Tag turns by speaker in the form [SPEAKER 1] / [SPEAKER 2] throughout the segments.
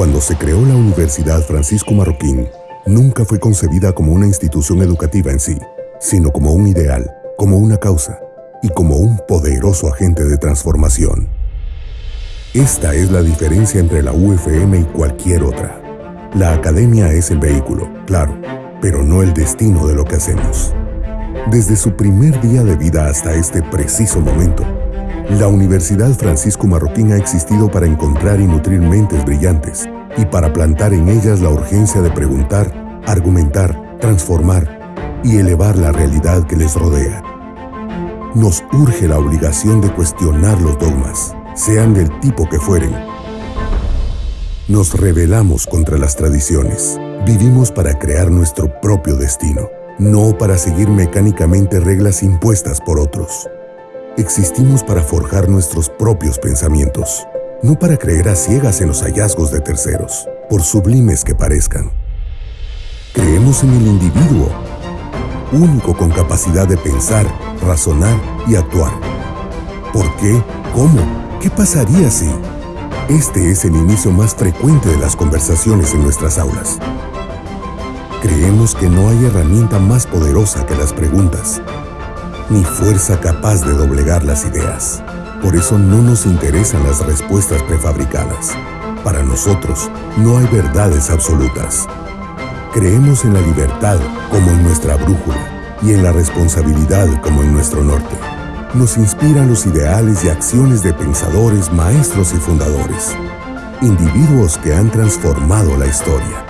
[SPEAKER 1] Cuando se creó la Universidad Francisco Marroquín, nunca fue concebida como una institución educativa en sí, sino como un ideal, como una causa y como un poderoso agente de transformación. Esta es la diferencia entre la UFM y cualquier otra. La academia es el vehículo, claro, pero no el destino de lo que hacemos. Desde su primer día de vida hasta este preciso momento, la Universidad Francisco Marroquín ha existido para encontrar y nutrir mentes brillantes y para plantar en ellas la urgencia de preguntar, argumentar, transformar y elevar la realidad que les rodea. Nos urge la obligación de cuestionar los dogmas, sean del tipo que fueren. Nos rebelamos contra las tradiciones. Vivimos para crear nuestro propio destino, no para seguir mecánicamente reglas impuestas por otros. Existimos para forjar nuestros propios pensamientos, no para creer a ciegas en los hallazgos de terceros, por sublimes que parezcan. Creemos en el individuo, único con capacidad de pensar, razonar y actuar. ¿Por qué? ¿Cómo? ¿Qué pasaría si? Este es el inicio más frecuente de las conversaciones en nuestras aulas. Creemos que no hay herramienta más poderosa que las preguntas ni fuerza capaz de doblegar las ideas. Por eso no nos interesan las respuestas prefabricadas. Para nosotros no hay verdades absolutas. Creemos en la libertad como en nuestra brújula y en la responsabilidad como en nuestro norte. Nos inspiran los ideales y acciones de pensadores, maestros y fundadores, individuos que han transformado la historia.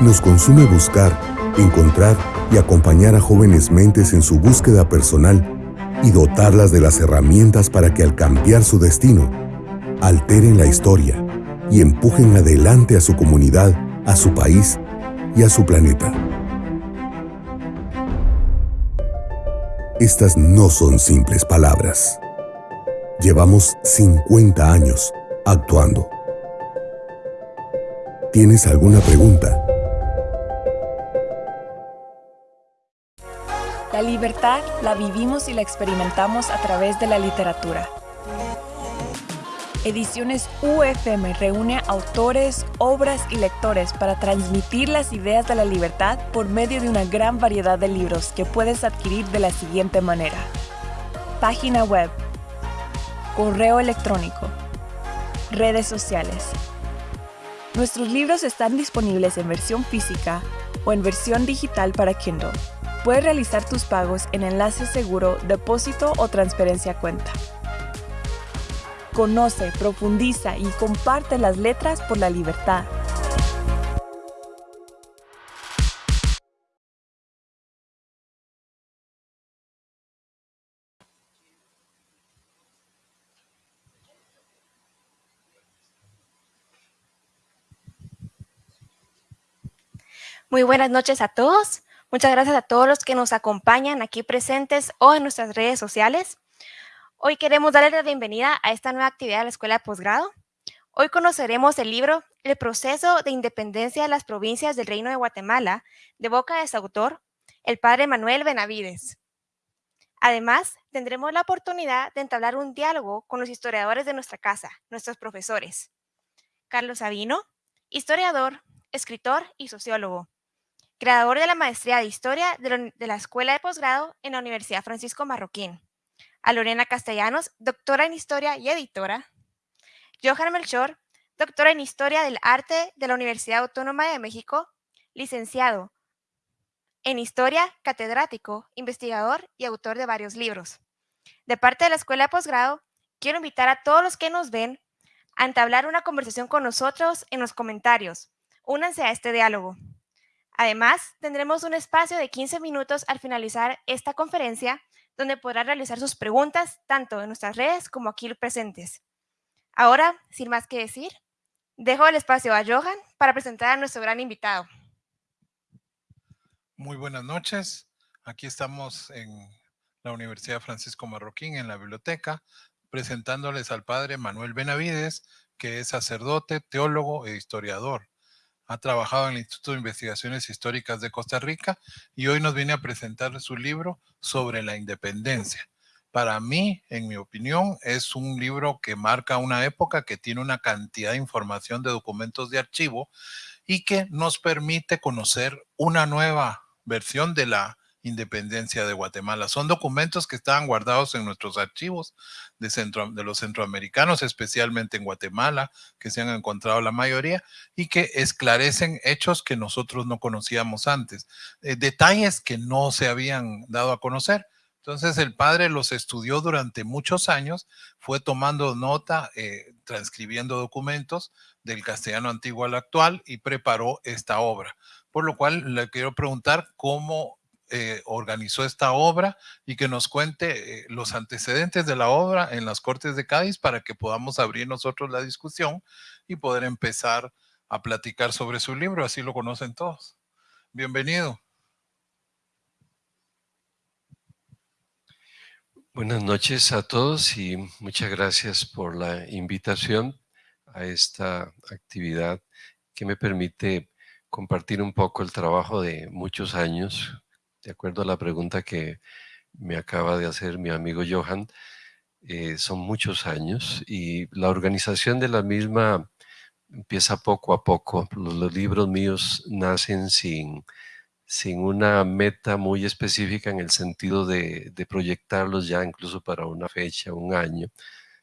[SPEAKER 1] Nos consume buscar, encontrar y acompañar a jóvenes mentes en su búsqueda personal y dotarlas de las herramientas para que al cambiar su destino, alteren la historia y empujen adelante a su comunidad, a su país y a su planeta. Estas no son simples palabras. Llevamos 50 años actuando. ¿Tienes alguna pregunta?
[SPEAKER 2] La libertad la vivimos y la experimentamos a través de la literatura. Ediciones UFM reúne autores, obras y lectores para transmitir las ideas de la libertad por medio de una gran variedad de libros que puedes adquirir de la siguiente manera. Página web, correo electrónico, redes sociales. Nuestros libros están disponibles en versión física o en versión digital para Kindle. Puedes realizar tus pagos en enlace seguro, depósito o transferencia cuenta. Conoce, profundiza y comparte las letras por la libertad.
[SPEAKER 3] Muy buenas noches a todos. Muchas gracias a todos los que nos acompañan aquí presentes o en nuestras redes sociales. Hoy queremos darles la bienvenida a esta nueva actividad de la Escuela de Posgrado. Hoy conoceremos el libro El proceso de independencia de las provincias del Reino de Guatemala, de boca de su autor, el padre Manuel Benavides. Además, tendremos la oportunidad de entablar un diálogo con los historiadores de nuestra casa, nuestros profesores. Carlos Sabino, historiador, escritor y sociólogo creador de la maestría de Historia de la Escuela de Posgrado en la Universidad Francisco Marroquín. A Lorena Castellanos, doctora en Historia y editora. Johan Melchor, doctora en Historia del Arte de la Universidad Autónoma de México, licenciado en Historia, catedrático, investigador y autor de varios libros. De parte de la Escuela de Posgrado, quiero invitar a todos los que nos ven a entablar una conversación con nosotros en los comentarios. Únanse a este diálogo. Además, tendremos un espacio de 15 minutos al finalizar esta conferencia donde podrá realizar sus preguntas tanto en nuestras redes como aquí presentes. Ahora, sin más que decir, dejo el espacio a Johan para presentar a nuestro gran invitado.
[SPEAKER 4] Muy buenas noches. Aquí estamos en la Universidad Francisco Marroquín, en la biblioteca, presentándoles al padre Manuel Benavides, que es sacerdote, teólogo e historiador ha trabajado en el Instituto de Investigaciones Históricas de Costa Rica y hoy nos viene a presentar su libro sobre la independencia. Para mí, en mi opinión, es un libro que marca una época que tiene una cantidad de información de documentos de archivo y que nos permite conocer una nueva versión de la independencia de Guatemala. Son documentos que estaban guardados en nuestros archivos de, centro, de los centroamericanos, especialmente en Guatemala, que se han encontrado la mayoría, y que esclarecen hechos que nosotros no conocíamos antes, eh, detalles que no se habían dado a conocer. Entonces el padre los estudió durante muchos años, fue tomando nota, eh, transcribiendo documentos del castellano antiguo al actual y preparó esta obra. Por lo cual le quiero preguntar cómo eh, organizó esta obra y que nos cuente eh, los antecedentes de la obra en las Cortes de Cádiz para que podamos abrir nosotros la discusión y poder empezar a platicar sobre su libro, así lo conocen todos. Bienvenido.
[SPEAKER 5] Buenas noches a todos y muchas gracias por la invitación a esta actividad que me permite compartir un poco el trabajo de muchos años de acuerdo a la pregunta que me acaba de hacer mi amigo Johan, eh, son muchos años y la organización de la misma empieza poco a poco. Los, libros míos nacen sin, sin una meta muy específica en el sentido de, de proyectarlos ya incluso para una fecha, un año,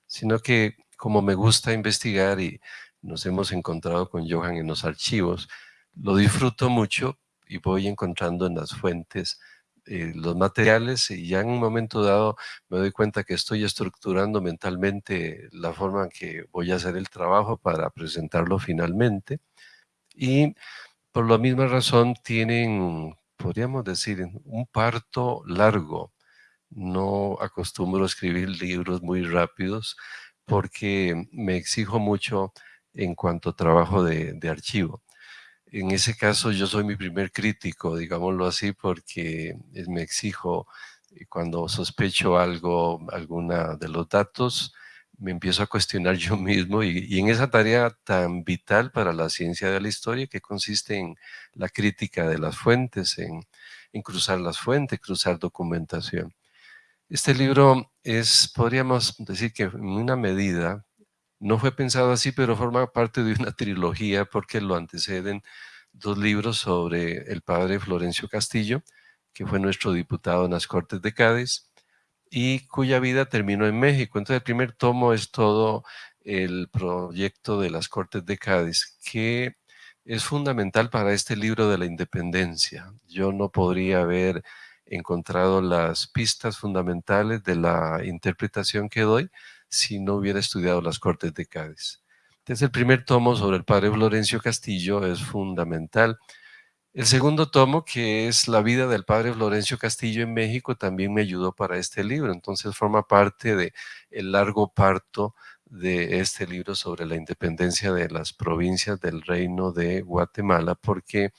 [SPEAKER 5] sino que como me gusta investigar y nos hemos encontrado con Johan en los archivos, lo disfruto mucho y voy encontrando en las fuentes eh, los materiales y ya en un momento dado me doy cuenta que estoy estructurando mentalmente la forma en que voy a hacer el trabajo para presentarlo finalmente y por la misma razón tienen, podríamos decir, un parto largo. No acostumbro a escribir libros muy rápidos porque me exijo mucho en cuanto a trabajo de, de archivo. En ese caso yo soy mi primer crítico, digámoslo así, porque me exijo eh, cuando sospecho algo, alguna de los datos, me empiezo a cuestionar yo mismo y, en esa tarea tan vital para la ciencia de la historia que consiste en la crítica de las fuentes, en, en cruzar las fuentes, cruzar documentación. Este libro es, podríamos decir que en una medida, no fue pensado así, pero forma parte de una trilogía porque lo anteceden dos libros sobre el padre Florencio Castillo, que fue nuestro diputado en las Cortes de Cádiz, y cuya vida terminó en México. Entonces el primer tomo es todo el proyecto de las Cortes de Cádiz, que es fundamental para este libro de la independencia. Yo no podría haber encontrado las pistas fundamentales de la interpretación que doy si no hubiera estudiado las Cortes de Cádiz. Entonces el primer tomo sobre el padre Florencio Castillo es fundamental. El segundo tomo, que es la vida del padre Florencio Castillo en México, también me ayudó para este libro. Entonces forma parte de largo parto de este libro sobre la independencia de las provincias del reino de Guatemala, porque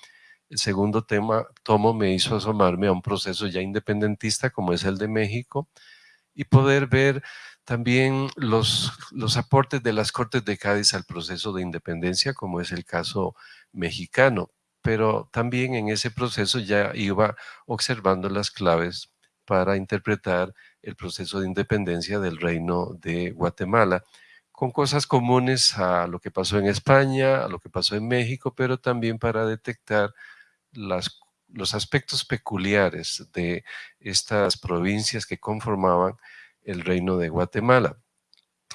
[SPEAKER 5] el segundo tema, tomo me hizo asomarme a un proceso ya independentista como es el de México y poder ver también los, los aportes de las Cortes de Cádiz al proceso de independencia, como es el caso mexicano, pero también en ese proceso ya iba observando las claves para interpretar el proceso de independencia del reino de Guatemala, con cosas comunes a lo que pasó en España, a lo que pasó en México, pero también para detectar las, los aspectos peculiares de estas provincias que conformaban el reino de Guatemala.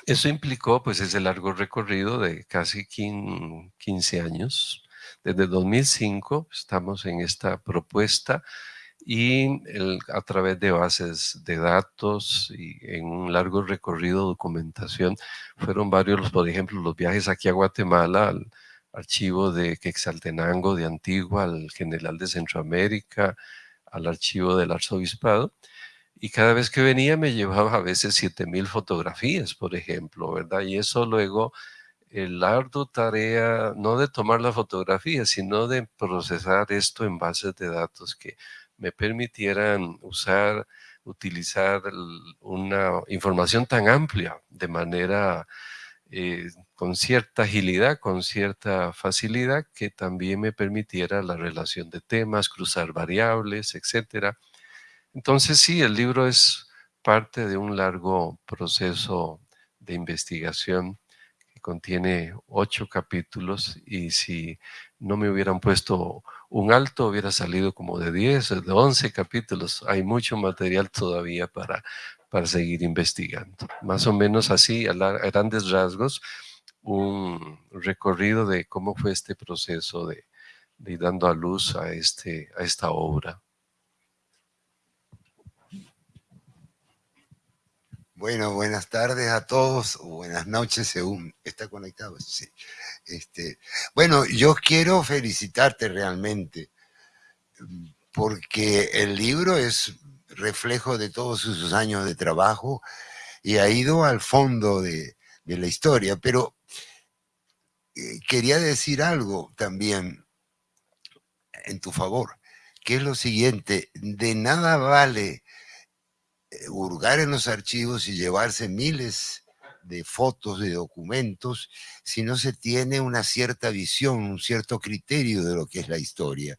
[SPEAKER 5] Eso implicó pues ese largo recorrido de casi 15 años. Desde 2005 estamos en esta propuesta y a través de bases de datos y en un largo recorrido de documentación fueron varios, por ejemplo, los viajes aquí a Guatemala, al archivo de Quexaltenango de Antigua, al general de Centroamérica, al archivo del arzobispado, y cada vez que venía me llevaba a veces 7000 fotografías, por ejemplo, ¿verdad? Y eso luego, el arduo tarea, no de tomar la fotografía, sino de procesar esto en bases de datos que me permitieran usar, utilizar una información tan amplia de manera eh, con cierta agilidad, con cierta facilidad, que también me permitiera la relación de temas, cruzar variables, etcétera, entonces sí, el libro es parte de un largo proceso de investigación que contiene ocho capítulos y si no me hubieran puesto un alto hubiera salido como de 10, de 11 capítulos. Hay mucho material todavía para, para seguir investigando. Más o menos así, a, grandes rasgos, un recorrido de cómo fue este proceso de, de dando a luz a, este, a esta obra.
[SPEAKER 6] Bueno, buenas tardes a todos, o buenas noches según está conectado. Sí. Este, bueno, yo quiero felicitarte realmente, porque el libro es reflejo de todos sus años de trabajo y ha ido al fondo de, la historia, pero eh, quería decir algo también en tu favor, que es lo siguiente, de nada vale hurgar en los archivos y llevarse miles de fotos, de documentos, si no se tiene una cierta visión, un cierto criterio de lo que es la historia.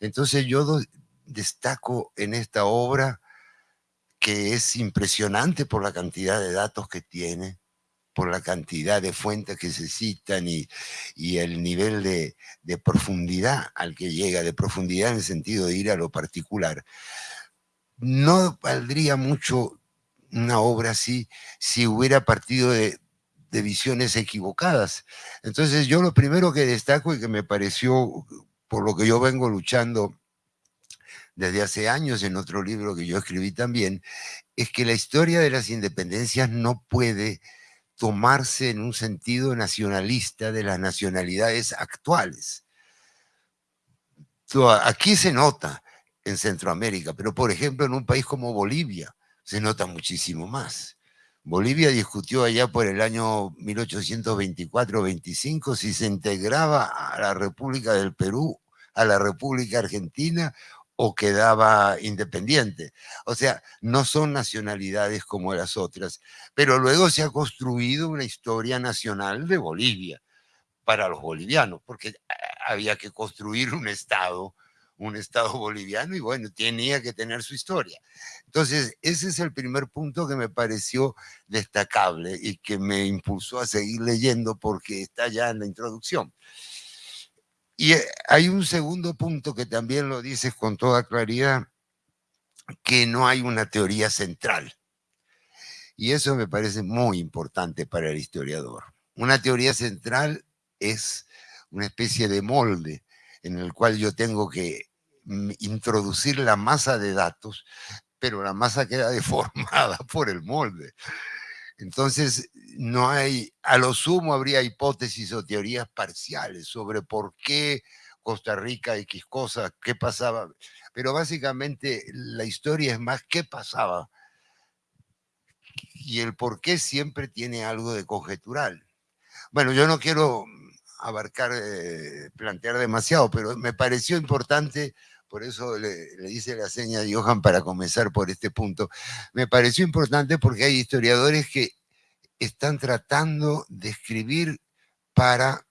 [SPEAKER 6] Entonces yo destaco en esta obra que es impresionante por la cantidad de datos que tiene, por la cantidad de fuentes que se citan y, el nivel de, de profundidad al que llega, de profundidad en el sentido de ir a lo particular no valdría mucho una obra así si hubiera partido de, visiones equivocadas. Entonces yo lo primero que destaco y que me pareció, por lo que yo vengo luchando desde hace años en otro libro que yo escribí también, es que la historia de las independencias no puede tomarse en un sentido nacionalista de las nacionalidades actuales. Aquí se nota en Centroamérica, pero por ejemplo en un país como Bolivia se nota muchísimo más. Bolivia discutió allá por el año 1824-25 si se integraba a la República del Perú, a la República Argentina o quedaba independiente. O sea, no son nacionalidades como las otras, pero luego se ha construido una historia nacional de Bolivia para los bolivianos, porque había que construir un Estado un Estado boliviano y bueno, tenía que tener su historia. Entonces, ese es el primer punto que me pareció destacable y que me impulsó a seguir leyendo porque está ya en la introducción. Y eh, hay un segundo punto que también lo dices con toda claridad, que no hay una teoría central. Y eso me parece muy importante para el historiador. Una teoría central es una especie de molde en el cual yo tengo que introducir la masa de datos, pero la masa queda deformada por el molde. Entonces, no hay, a lo sumo habría hipótesis o teorías parciales sobre por qué Costa Rica X cosa, qué pasaba, pero básicamente la historia es más qué pasaba y el por qué siempre tiene algo de conjetural. Bueno, yo no quiero abarcar, eh, plantear demasiado, pero me pareció importante por eso le, le, hice la seña de Johan para comenzar por este punto, me pareció importante porque hay historiadores que están tratando de escribir para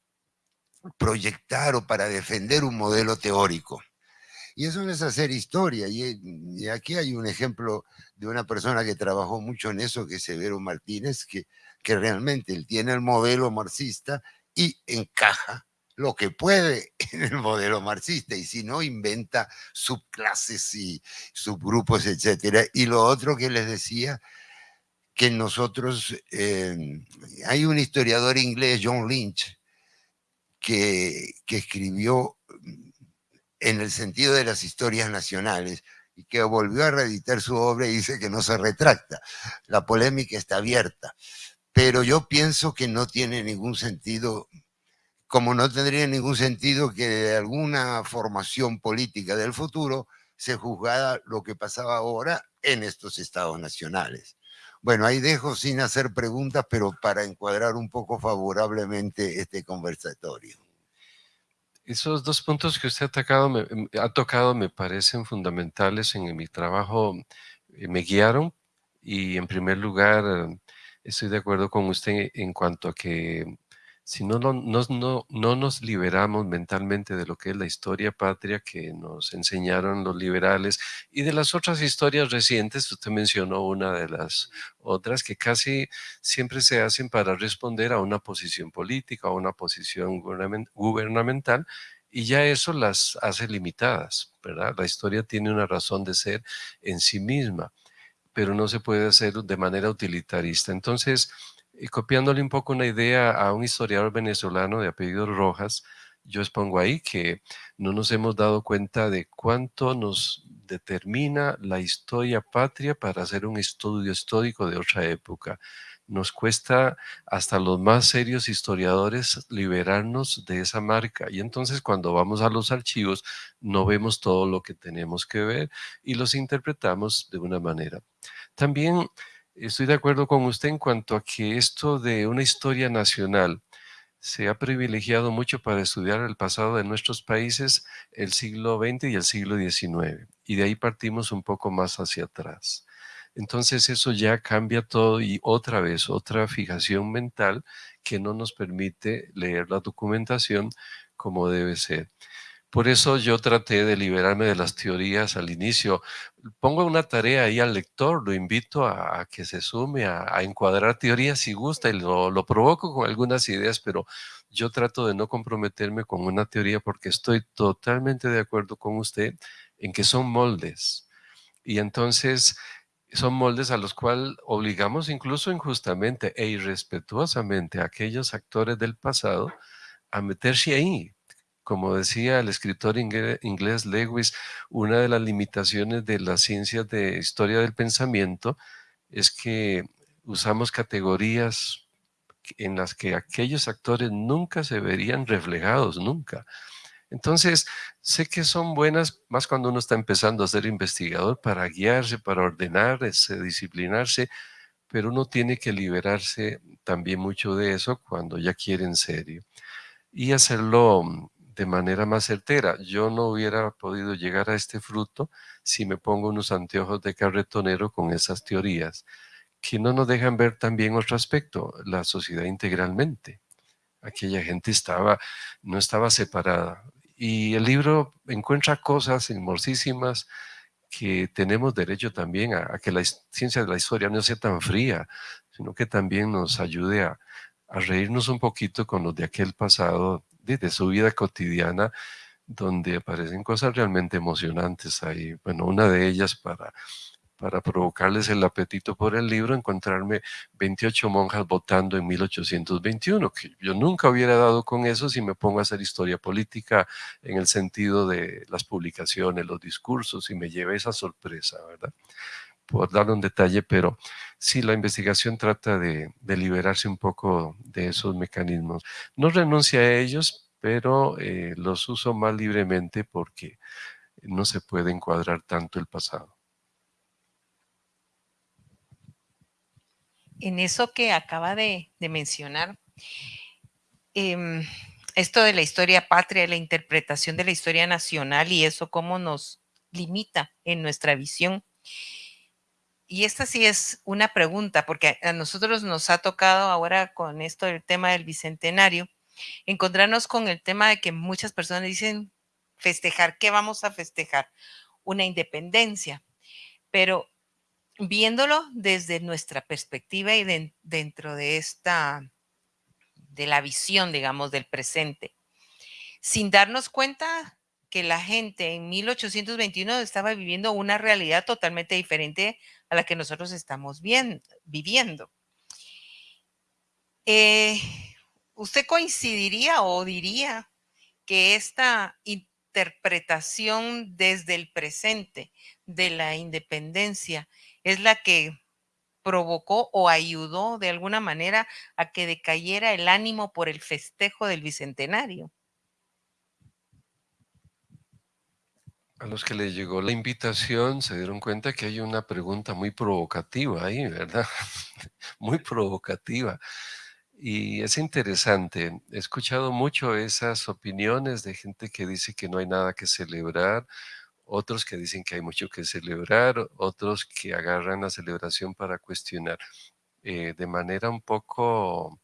[SPEAKER 6] proyectar o para defender un modelo teórico. Y eso no es hacer historia. Y, aquí hay un ejemplo de una persona que trabajó mucho en eso, que es Severo Martínez, que, que realmente él tiene el modelo marxista y encaja lo que puede en el modelo marxista y si no inventa subclases y subgrupos, etcétera. Y lo otro que les decía, que nosotros, eh, hay un historiador inglés, John Lynch, que, que escribió mm, en el sentido de las historias nacionales y que volvió a reeditar su obra y dice que no se retracta. La polémica está abierta, pero yo pienso que no tiene ningún sentido como no tendría ningún sentido que de alguna formación política del futuro se juzgara lo que pasaba ahora en estos estados nacionales. Bueno, ahí dejo sin hacer preguntas, pero para encuadrar un poco favorablemente este conversatorio.
[SPEAKER 5] Esos dos puntos que usted ha tocado, me, ha tocado me parecen fundamentales en mi trabajo, eh, me guiaron y en primer lugar estoy de acuerdo con usted en cuanto a que si no, no, no, no, nos liberamos mentalmente de lo que es la historia patria que nos enseñaron los liberales y de las otras historias recientes, usted mencionó una de las otras que casi siempre se hacen para responder a una posición política, a una posición gubernamental, y ya eso las hace limitadas, ¿verdad? La historia tiene una razón de ser en sí misma, pero no se puede hacer de manera utilitarista. Entonces, y copiándole un poco una idea a un historiador venezolano de apellido Rojas, yo expongo ahí que no nos hemos dado cuenta de cuánto nos determina la historia patria para hacer un estudio histórico de otra época. Nos cuesta hasta los más serios historiadores liberarnos de esa marca y entonces cuando vamos a los archivos no vemos todo lo que tenemos que ver y los interpretamos de una manera. También Estoy de acuerdo con usted en cuanto a que esto de una historia nacional se ha privilegiado mucho para estudiar el pasado de nuestros países, el siglo XX y el siglo XIX, y de ahí partimos un poco más hacia atrás. Entonces eso ya cambia todo y otra vez otra fijación mental que no nos permite leer la documentación como debe ser. Por eso yo traté de liberarme de las teorías al inicio. Pongo una tarea ahí al lector, lo invito a, que se sume a, encuadrar teorías si gusta y lo, lo provoco con algunas ideas, pero yo trato de no comprometerme con una teoría porque estoy totalmente de acuerdo con usted en que son moldes. Y entonces son moldes a los cuales obligamos incluso injustamente e irrespetuosamente a aquellos actores del pasado a meterse ahí, como decía el escritor inglés Lewis, una de las limitaciones de las ciencias de historia del pensamiento es que usamos categorías en las que aquellos actores nunca se verían reflejados, nunca. Entonces, sé que son buenas más cuando uno está empezando a ser investigador para guiarse, para ordenarse, disciplinarse, pero uno tiene que liberarse también mucho de eso cuando ya quiere en serio y hacerlo de manera más certera. Yo no hubiera podido llegar a este fruto si me pongo unos anteojos de carretonero con esas teorías, que no nos dejan ver también otro aspecto, la sociedad integralmente. Aquella gente estaba, no estaba separada. Y el libro encuentra cosas hermosísimas que tenemos derecho también a, que la ciencia de la historia no sea tan fría, sino que también nos ayude a, a reírnos un poquito con los de aquel pasado de, su vida cotidiana, donde aparecen cosas realmente emocionantes ahí. Bueno, una de ellas para, para provocarles el apetito por el libro, encontrarme 28 monjas votando en 1821, que yo nunca hubiera dado con eso si me pongo a hacer historia política en el sentido de las publicaciones, los discursos, y me llevé esa sorpresa, ¿verdad? Por dar un detalle, pero sí, la investigación trata de, liberarse un poco de esos mecanismos. No renuncia a ellos, pero eh, los uso más libremente porque no se puede encuadrar tanto el pasado.
[SPEAKER 7] En eso que acaba de, mencionar, em, esto de la historia patria, la interpretación de la historia nacional y eso cómo nos limita en nuestra visión y esta sí es una pregunta, porque a nosotros nos ha tocado ahora con esto del tema del bicentenario, encontrarnos con el tema de que muchas personas dicen festejar, ¿qué vamos a festejar? Una independencia. Pero viéndolo desde nuestra perspectiva y dentro de esta, de la visión, digamos, del presente, sin darnos cuenta que la gente en 1821 estaba viviendo una realidad totalmente diferente a la que nosotros estamos viviendo. Eh, ¿Usted coincidiría o diría que esta interpretación desde el presente de la independencia es la que provocó o ayudó de alguna manera a que decayera el ánimo por el festejo del bicentenario?
[SPEAKER 5] A los que les llegó la invitación se dieron cuenta que hay una pregunta muy provocativa ahí, ¿verdad? muy provocativa. Y es interesante. He escuchado mucho esas opiniones de gente que dice que no hay nada que celebrar, otros que dicen que hay mucho que celebrar, otros que agarran la celebración para cuestionar. Eh, de manera un poco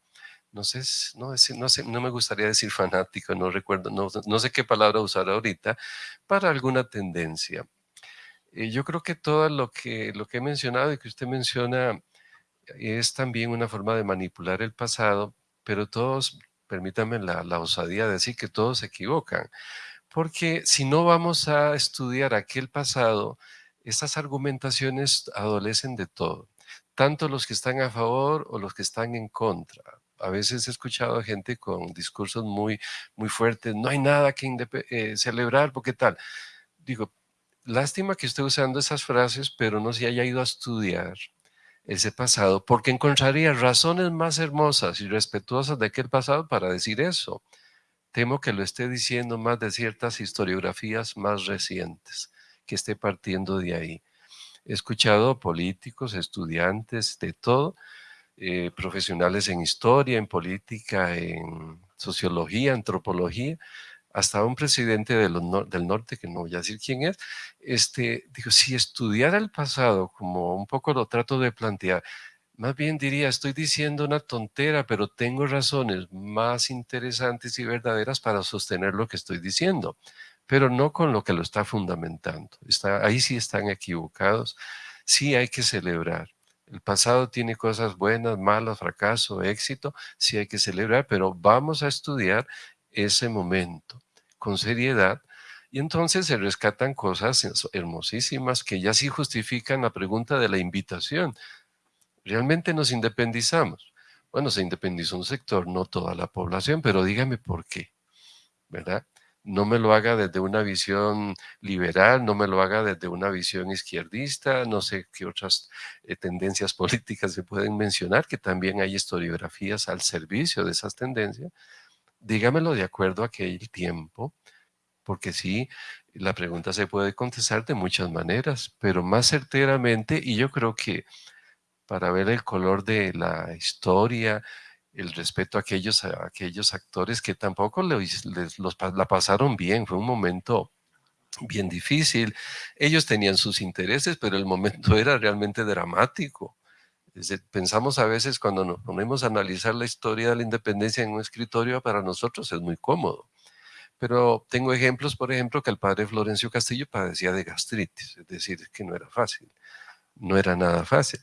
[SPEAKER 5] no sé, no, no, sé, no me gustaría decir fanático, no recuerdo, no, no sé qué palabra usar ahorita, para alguna tendencia. Eh, yo creo que todo lo que, lo que he mencionado y que usted menciona es también una forma de manipular el pasado, pero todos, permítanme la, la osadía de decir que todos se equivocan, porque si no vamos a estudiar aquel pasado, estas argumentaciones adolecen de todo, tanto los que están a favor o los que están en contra a veces he escuchado a gente con discursos muy, muy fuertes, no hay nada que eh, celebrar, porque tal. Digo, lástima que esté usando esas frases, pero no se haya ido a estudiar ese pasado, porque encontraría razones más hermosas y respetuosas de aquel pasado para decir eso. Temo que lo esté diciendo más de ciertas historiografías más recientes, que esté partiendo de ahí. He escuchado políticos, estudiantes, de todo, eh, profesionales en historia, en política, en sociología, antropología, hasta un presidente del norte, que no voy a decir quién es, este, dijo, si estudiara el pasado, como un poco lo trato de plantear, más bien diría, estoy diciendo una tontera, pero tengo razones más interesantes y verdaderas para sostener lo que estoy diciendo, pero no con lo que lo está fundamentando. Está, ahí sí están equivocados, sí hay que celebrar. El pasado tiene cosas buenas, malas, fracaso, éxito, sí hay que celebrar, pero vamos a estudiar ese momento con seriedad y entonces se rescatan cosas hermosísimas que ya sí justifican la pregunta de la invitación. ¿Realmente nos independizamos? Bueno, se independizó un sector, no toda la población, pero dígame por qué, ¿verdad? No me lo haga desde una visión liberal, no me lo haga desde una visión izquierdista, no sé qué otras eh, tendencias políticas se pueden mencionar, que también hay historiografías al servicio de esas tendencias. Dígamelo de acuerdo a aquel tiempo, porque sí, la pregunta se puede contestar de muchas maneras, pero más certeramente, y yo creo que para ver el color de la historia, el respeto a aquellos, aquellos actores que tampoco los, la pasaron bien, fue un momento bien difícil. Ellos tenían sus intereses, pero el momento era realmente dramático. Pensamos a veces cuando nos ponemos a analizar la historia de la independencia en un escritorio, para nosotros es muy cómodo. Pero tengo ejemplos, por ejemplo, que el padre Florencio Castillo padecía de gastritis, es decir, que no era fácil, no era nada fácil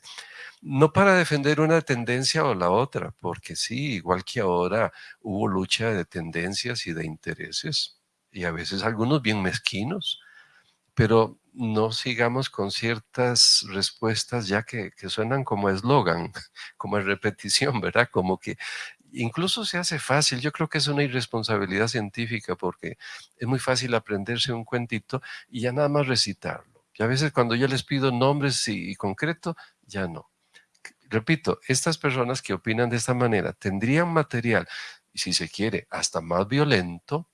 [SPEAKER 5] no para defender una tendencia o la otra, porque sí, igual que ahora hubo lucha de tendencias y de intereses, y a veces algunos bien mezquinos, pero no sigamos con ciertas respuestas ya que, suenan como eslogan, como repetición, ¿verdad? Como que incluso se hace fácil, yo creo que es una irresponsabilidad científica porque es muy fácil aprenderse un cuentito y ya nada más recitarlo. Y a veces cuando yo les pido nombres y concreto, ya no repito, estas personas que opinan de esta manera tendrían material, y si se quiere, hasta más violento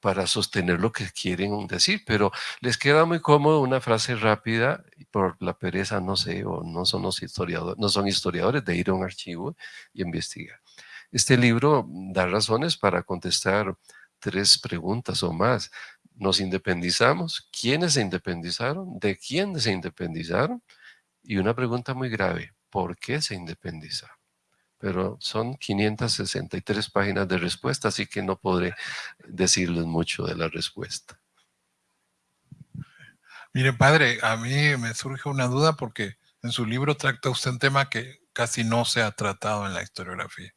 [SPEAKER 5] para sostener lo que quieren decir, pero les queda muy cómodo una frase rápida y por la pereza, no sé, o no son, los historiadores, no son historiadores de ir a un archivo y investigar. Este libro da razones para contestar tres preguntas o más. ¿Nos independizamos? ¿Quiénes se independizaron? ¿De quién se independizaron? Y una pregunta muy grave, por qué se independiza. Pero son 563 páginas de respuesta, así que no podré decirles mucho de la respuesta.
[SPEAKER 4] Mire, padre, a mí me surge una duda porque en su libro trata usted un tema que casi no se ha tratado en la historiografía,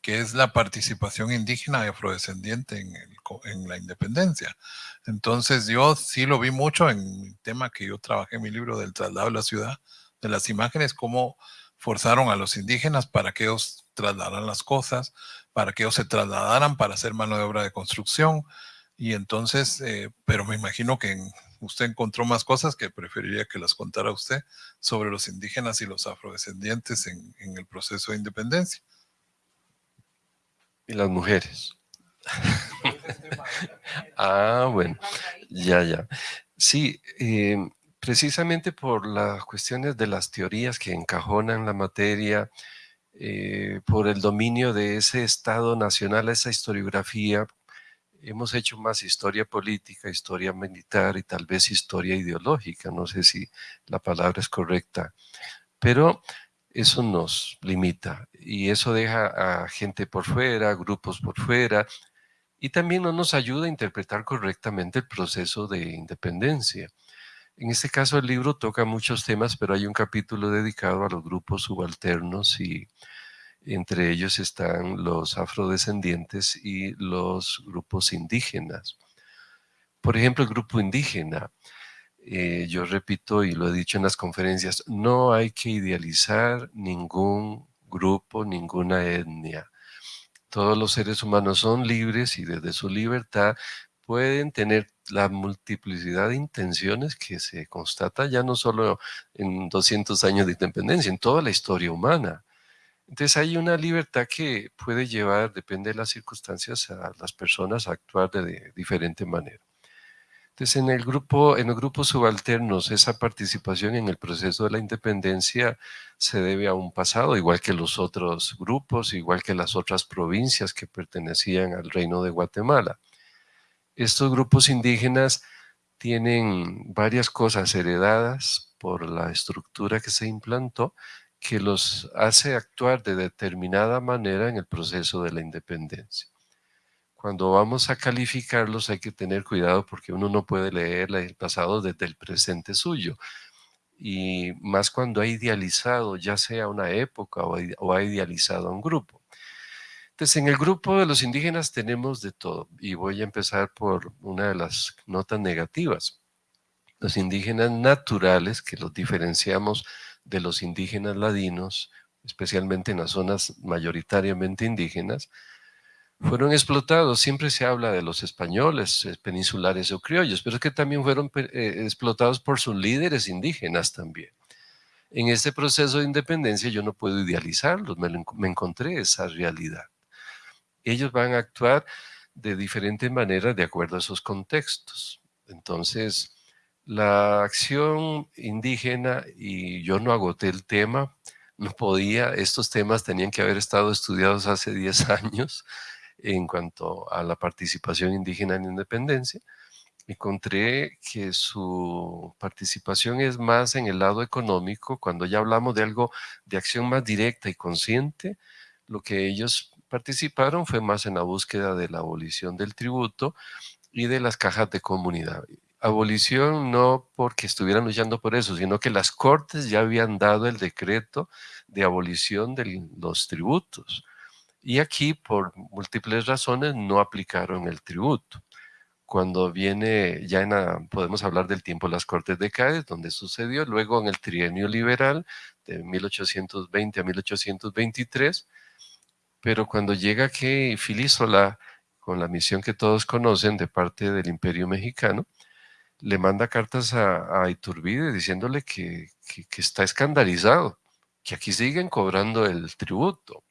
[SPEAKER 4] que es la participación indígena y afrodescendiente en, la independencia. Entonces yo sí lo vi mucho en el tema que yo trabajé en mi libro del traslado a la ciudad, de las imágenes, cómo forzaron a los indígenas para que ellos trasladaran las cosas, para que ellos se trasladaran para hacer mano de obra de construcción. Y entonces, eh, pero me imagino que usted encontró más cosas que preferiría que las contara usted sobre los indígenas y los afrodescendientes en, en el proceso de independencia.
[SPEAKER 5] Y las mujeres. ah, bueno, ya, ya. Sí, eh, precisamente por las cuestiones de las teorías que encajonan la materia, eh, por el dominio de ese Estado nacional, esa historiografía, hemos hecho más historia política, historia militar y tal vez historia ideológica, no sé si la palabra es correcta, pero eso nos limita y eso deja a gente por fuera, grupos por fuera, y también no nos ayuda a interpretar correctamente el proceso de independencia. En este caso el libro toca muchos temas, pero hay un capítulo dedicado a los grupos subalternos y entre ellos están los afrodescendientes y los grupos indígenas. Por ejemplo, el grupo indígena, eh, yo repito y lo he dicho en las conferencias, no hay que idealizar ningún grupo, ninguna etnia. Todos los seres humanos son libres y desde su libertad pueden tener la multiplicidad de intenciones que se constata ya no solo en 200 años de independencia, en toda la historia humana. Entonces hay una libertad que puede llevar, depende de las circunstancias, a las personas a actuar de diferente manera. Entonces en el grupo, en los grupos subalternos, esa participación en el proceso de la independencia se debe a un pasado, igual que los otros grupos, igual que las otras provincias que pertenecían al reino de Guatemala. Estos grupos indígenas tienen varias cosas heredadas por la estructura que se implantó que los hace actuar de determinada manera en el proceso de la independencia. Cuando vamos a calificarlos hay que tener cuidado porque uno no puede leer el pasado desde el presente suyo. Y más cuando ha idealizado ya sea una época o ha idealizado a un grupo. Entonces, en el grupo de los indígenas tenemos de todo, y voy a empezar por una de las notas negativas. Los indígenas naturales, que los diferenciamos de los indígenas ladinos, especialmente en las zonas mayoritariamente indígenas, fueron explotados. Siempre se habla de los españoles, eh, peninsulares o criollos, pero es que también fueron eh, explotados por sus líderes indígenas también. En este proceso de independencia yo no puedo idealizarlos, me encontré esa realidad ellos van a actuar de diferentes maneras de acuerdo a esos contextos. Entonces, la acción indígena, y yo no agoté el tema, no podía, estos temas tenían que haber estado estudiados hace 10 años en cuanto a la participación indígena en independencia. Encontré que su participación es más en el lado económico, cuando ya hablamos de algo de acción más directa y consciente, lo que ellos participaron fue más en la búsqueda de la abolición del tributo y de las cajas de comunidad. Abolición no porque estuvieran luchando por eso, sino que las cortes ya habían dado el decreto de abolición de los tributos. Y aquí, por múltiples razones, no aplicaron el tributo. Cuando viene, ya podemos hablar del tiempo de las Cortes de Cádiz, donde sucedió, luego en el trienio liberal de 1820 a 1823, pero cuando llega que Filísola, con la misión que todos conocen de parte del Imperio Mexicano, le manda cartas a, Iturbide diciéndole que, está escandalizado, que aquí siguen cobrando el tributo.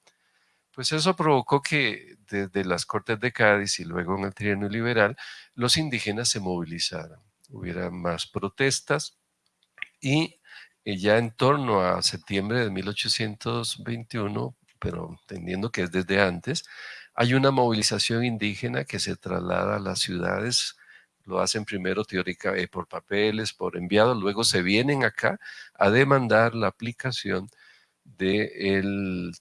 [SPEAKER 5] Pues eso provocó que desde las Cortes de Cádiz y luego en el trienio liberal, los indígenas se movilizaran. Hubiera más protestas y eh, ya en torno a septiembre de 1821 pero entendiendo que es desde antes, hay una movilización indígena que se traslada a las ciudades, lo hacen primero teórica eh, por papeles, por enviados, luego se vienen acá a demandar la aplicación del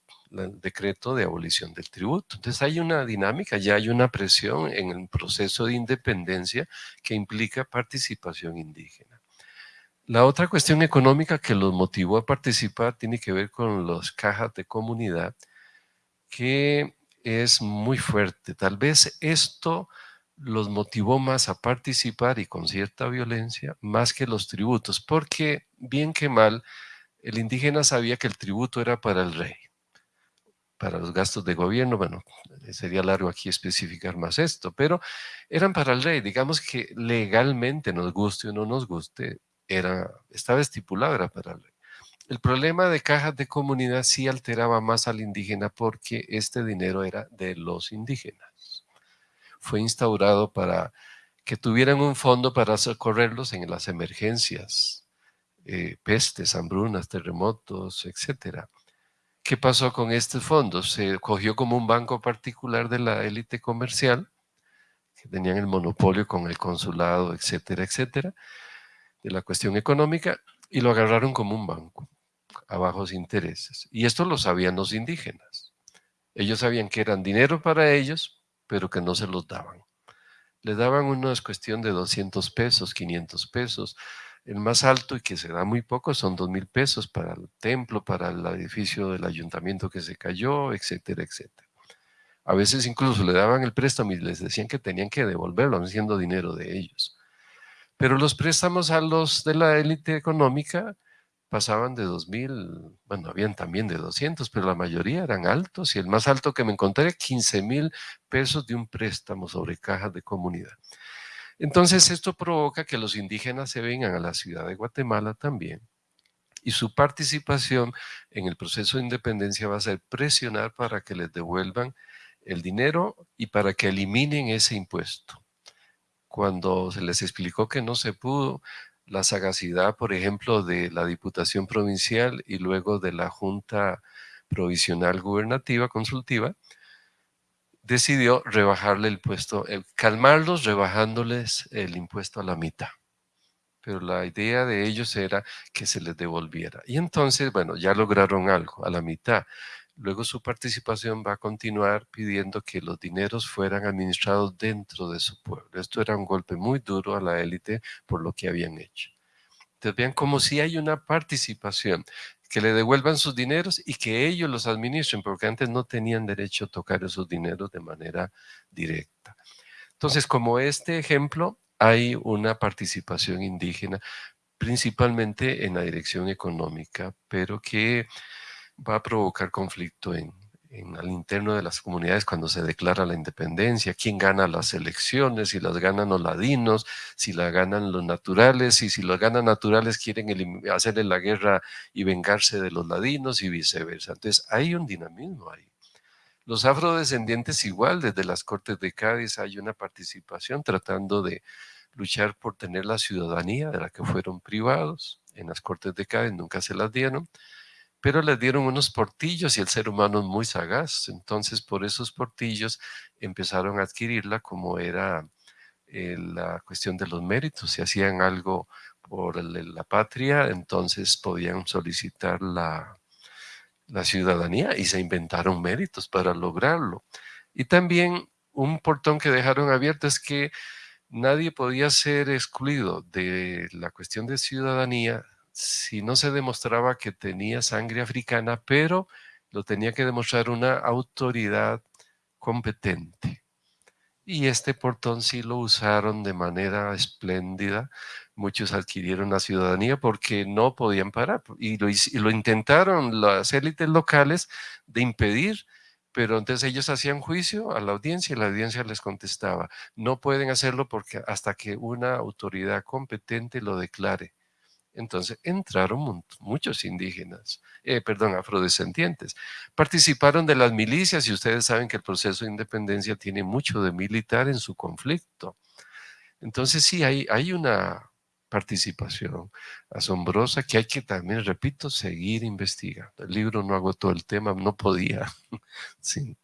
[SPEAKER 5] decreto de abolición del tributo. Entonces hay una dinámica, ya hay una presión en el proceso de independencia que implica participación indígena. La otra cuestión económica que los motivó a participar tiene que ver con las cajas de comunidad, que es muy fuerte. Tal vez esto los motivó más a participar y con cierta violencia, más que los tributos, porque bien que mal, el indígena sabía que el tributo era para el rey, para los gastos de gobierno, bueno, sería largo aquí especificar más esto, pero eran para el rey, digamos que legalmente nos guste o no nos guste, era, estaba estipulado, era para el rey. El problema de cajas de comunidad sí alteraba más al indígena porque este dinero era de los indígenas. Fue instaurado para que tuvieran un fondo para socorrerlos en las emergencias, eh, pestes, hambrunas, terremotos, etc. ¿Qué pasó con estos fondos? Se cogió como un banco particular de la élite comercial, que tenían el monopolio con el consulado, etcétera, etcétera, de la cuestión económica y lo agarraron como un banco. a bajos intereses. Y esto lo sabían los indígenas. Ellos sabían que eran dinero para ellos, pero que no se los daban. Le daban una cuestión de 200 pesos, 500 pesos. El más alto y que se da muy poco son 2 mil pesos para el templo, para el edificio del ayuntamiento que se cayó, etcétera, etcétera. A veces incluso le daban el préstamo y les decían que tenían que devolverlo, siendo dinero de ellos. Pero los préstamos a los de la élite económica pasaban de 2.000, bueno, habían también de 200, pero la mayoría eran altos y el más alto que me encontré, 15 mil pesos de un préstamo sobre cajas de comunidad. Entonces esto provoca que los indígenas se vengan a la ciudad de Guatemala también y su participación en el proceso de independencia va a ser presionar para que les devuelvan el dinero y para que eliminen ese impuesto. Cuando se les explicó que no se pudo, la sagacidad, por ejemplo, de la Diputación Provincial y luego de la Junta Provisional Gubernativa Consultiva, decidió rebajarle el impuesto, eh, calmarlos rebajándoles el impuesto a la mitad. Pero la idea de ellos era que se les devolviera. Y entonces, bueno, ya lograron algo, a la mitad. Luego su participación va a continuar pidiendo que los dineros fueran administrados dentro de su pueblo. Esto era un golpe muy duro a la élite por lo que habían hecho. Entonces vean como si hay una participación, que le devuelvan sus dineros y que ellos los administren, porque antes no tenían derecho a tocar esos dineros de manera directa. Entonces, como este ejemplo, hay una participación indígena, principalmente en la dirección económica, pero que va a provocar conflicto en, en el interno de las comunidades cuando se declara la independencia, quién gana las elecciones, si las ganan los ladinos, si las ganan los naturales, y si los ganan naturales quieren hacerle la guerra y vengarse de los ladinos y viceversa. Entonces hay un dinamismo ahí. Los afrodescendientes igual, desde las Cortes de Cádiz hay una participación tratando de luchar por tener la ciudadanía de la que fueron privados. En las Cortes de Cádiz nunca se las dieron pero le dieron unos portillos y el ser humano es muy sagaz. Entonces, por esos portillos empezaron a adquirirla como era eh, la cuestión de los méritos. Si hacían algo por la patria, entonces podían solicitar la, la ciudadanía y se inventaron méritos para lograrlo. Y también un portón que dejaron abierto es que nadie podía ser excluido de la cuestión de ciudadanía si no se demostraba que tenía sangre africana, pero lo tenía que demostrar una autoridad competente. Y este portón sí lo usaron de manera espléndida. Muchos adquirieron la ciudadanía porque no podían parar. Y lo, intentaron las élites locales de impedir, pero entonces ellos hacían juicio a la audiencia y la audiencia les contestaba, no pueden hacerlo porque hasta que una autoridad competente lo declare. Entonces entraron muchos indígenas, eh, perdón, afrodescendientes. Participaron de las milicias y ustedes saben que el proceso de independencia tiene mucho de militar en su conflicto. Entonces sí, hay, una participación asombrosa que hay que también, repito, seguir investigando. El libro no agotó el tema, no podía. sí.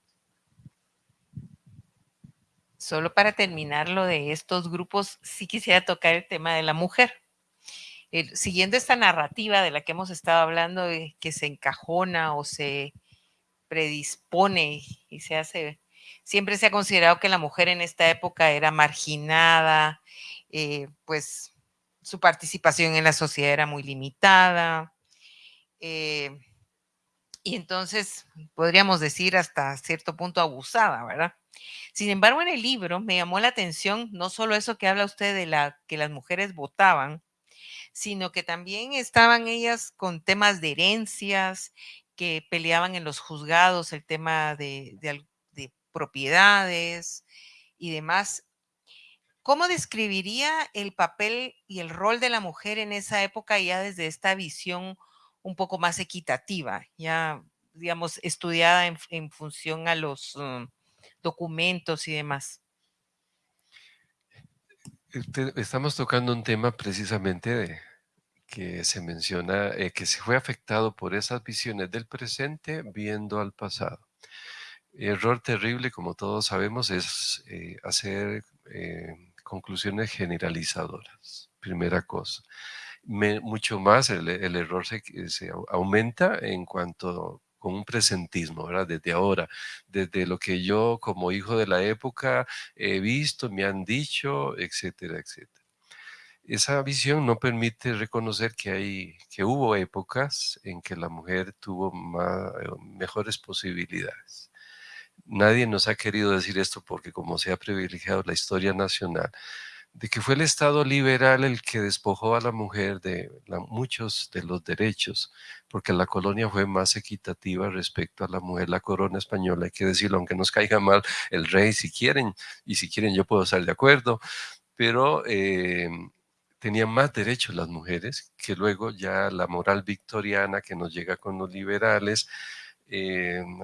[SPEAKER 7] Solo para terminar lo de estos grupos, sí quisiera tocar el tema de la mujer siguiendo esta narrativa de la que hemos estado hablando, que se encajona o se predispone y se hace, siempre se ha considerado que la mujer en esta época era marginada, eh, pues su participación en la sociedad era muy limitada. Eh, y entonces podríamos decir hasta cierto punto abusada, ¿verdad? Sin embargo, en el libro me llamó la atención no solo eso que habla usted de la que las mujeres votaban, sino que también estaban ellas con temas de herencias, que peleaban en los juzgados el tema de, propiedades y demás. ¿Cómo describiría el papel y el rol de la mujer en esa época ya desde esta visión un poco más equitativa, ya, digamos, estudiada en, función a los mm, documentos y demás?
[SPEAKER 5] Estamos tocando un tema precisamente que se menciona eh, que se fue afectado por esas visiones del presente viendo al pasado. Error terrible, como todos sabemos, es eh, hacer eh, conclusiones generalizadoras, primera cosa. mucho más el, error se, aumenta en cuanto con un presentismo, ¿verdad? Desde ahora, desde lo que yo como hijo de la época he visto, me han dicho, etcétera, etcétera. Esa visión no permite reconocer que, hay, que hubo épocas en que la mujer tuvo mejores posibilidades. Nadie nos ha querido decir esto porque como se ha privilegiado la historia nacional, de que fue el Estado liberal el que despojó a la mujer de muchos de los derechos, porque la colonia fue más equitativa respecto a la mujer. La corona española, hay que decirlo, aunque nos caiga mal el rey si quieren, y si quieren yo puedo estar de acuerdo, pero eh, tenían más derechos las mujeres, que luego ya la moral victoriana que nos llega con los liberales,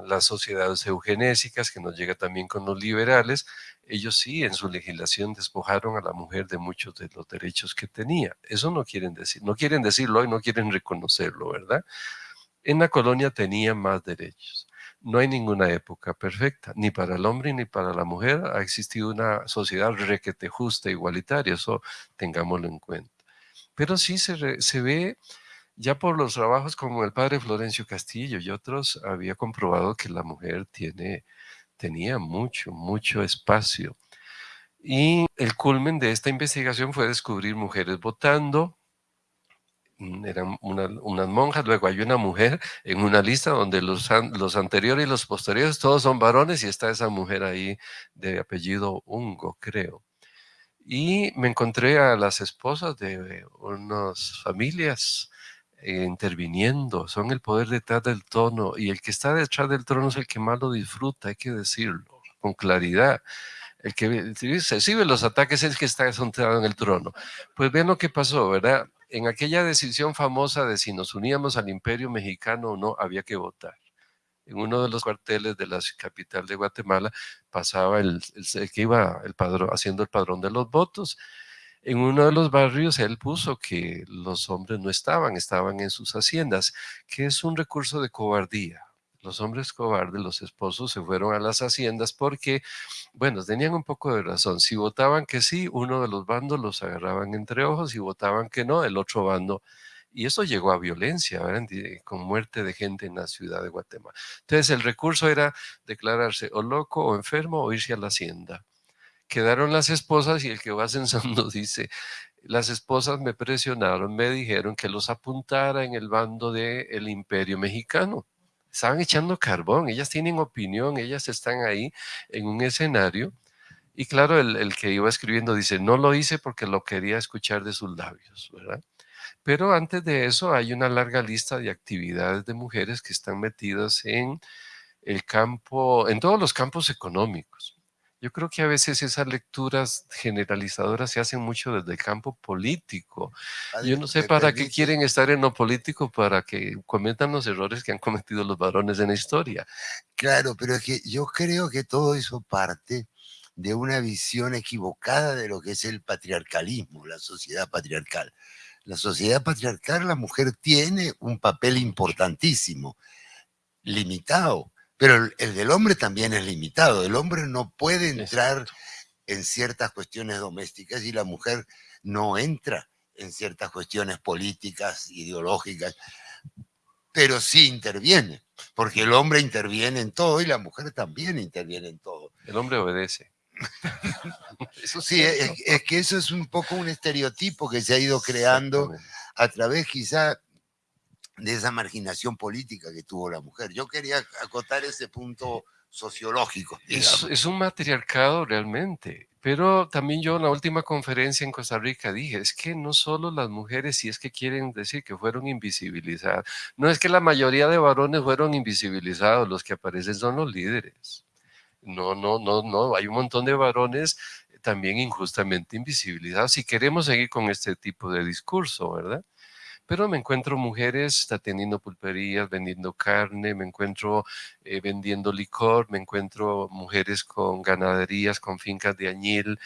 [SPEAKER 5] las sociedades eugenésicas que nos llega también con los liberales, ellos sí en su legislación despojaron a la mujer de muchos de los derechos que tenía. Eso no quieren decir, no quieren decirlo y no quieren reconocerlo, ¿verdad? En la colonia tenía más derechos. No hay ninguna época perfecta, ni para el hombre ni para la mujer ha existido una sociedad requete justa, igualitaria, eso tengámoslo en cuenta. Pero sí se, se ve ya por los trabajos como el padre Florencio Castillo y otros, había comprobado que la mujer tiene, tenía mucho, mucho espacio. Y el culmen de esta investigación fue descubrir mujeres votando, mm, eran unas monjas, luego hay una mujer en una lista donde los, los anteriores y los posteriores todos son varones y está esa mujer ahí de apellido Ungo, creo. Y me encontré a las esposas de unas familias eh, interviniendo, son el poder detrás del tono y el que está detrás del trono es el que más lo disfruta, hay que decirlo con claridad. El que recibe los ataques es el que está sentado en el trono. Pues ven lo que pasó, ¿verdad? En aquella decisión famosa de si nos uníamos al imperio mexicano o no, había que votar. En uno de los cuarteles de la capital de Guatemala pasaba el, el que iba el haciendo el padrón de los votos en uno de los barrios él puso que los hombres no estaban, estaban en sus haciendas, que es un recurso de cobardía. Los hombres cobardes, los esposos, se fueron a las haciendas porque, bueno, tenían un poco de razón. Si votaban que sí, uno de los bandos los agarraban entre ojos, y votaban que no, el otro bando y eso llegó a violencia, con muerte de gente en la ciudad de Guatemala. Entonces el recurso era declararse o loco o enfermo o irse a la hacienda quedaron las esposas y el que va censando dice, las esposas me presionaron, me dijeron que los apuntara en el bando del imperio mexicano. Estaban echando carbón, ellas tienen opinión, ellas están ahí en un escenario. Y claro, el, el que iba escribiendo dice, no lo hice porque lo quería escuchar de sus labios, ¿verdad? Pero antes de eso hay una larga lista de actividades de mujeres que están metidas en el campo, en todos los campos económicos yo creo que a veces esas lecturas generalizadoras se hacen mucho desde el campo político. Yo no sé para qué quieren estar en lo político para que cometan los errores que han cometido los varones en la historia.
[SPEAKER 6] Claro, pero es que yo creo que todo eso parte de una visión equivocada de lo que es el patriarcalismo, la sociedad patriarcal. La sociedad patriarcal, la mujer tiene un papel importantísimo, limitado, pero el, del hombre también es limitado. El hombre no puede entrar en ciertas cuestiones domésticas y la mujer no entra en ciertas cuestiones políticas, ideológicas, pero sí interviene, porque el hombre interviene en todo y la mujer también interviene en todo.
[SPEAKER 5] El hombre obedece.
[SPEAKER 6] eso sí, es, es, que eso es un poco un estereotipo que se ha ido creando a través quizá de esa marginación política que tuvo la mujer. Yo quería acotar ese punto sociológico.
[SPEAKER 5] Es, es, un matriarcado realmente, pero también yo en la última conferencia en Costa Rica dije, es que no solo las mujeres, si es que quieren decir que fueron invisibilizadas, no es que la mayoría de varones fueron invisibilizados, los que aparecen son los líderes. No, no, no, no, hay un montón de varones también injustamente invisibilizados si queremos seguir con este tipo de discurso, ¿verdad? Pero me encuentro mujeres atendiendo pulperías, vendiendo carne, me encuentro eh, vendiendo licor, me encuentro mujeres con ganaderías, con fincas de añil,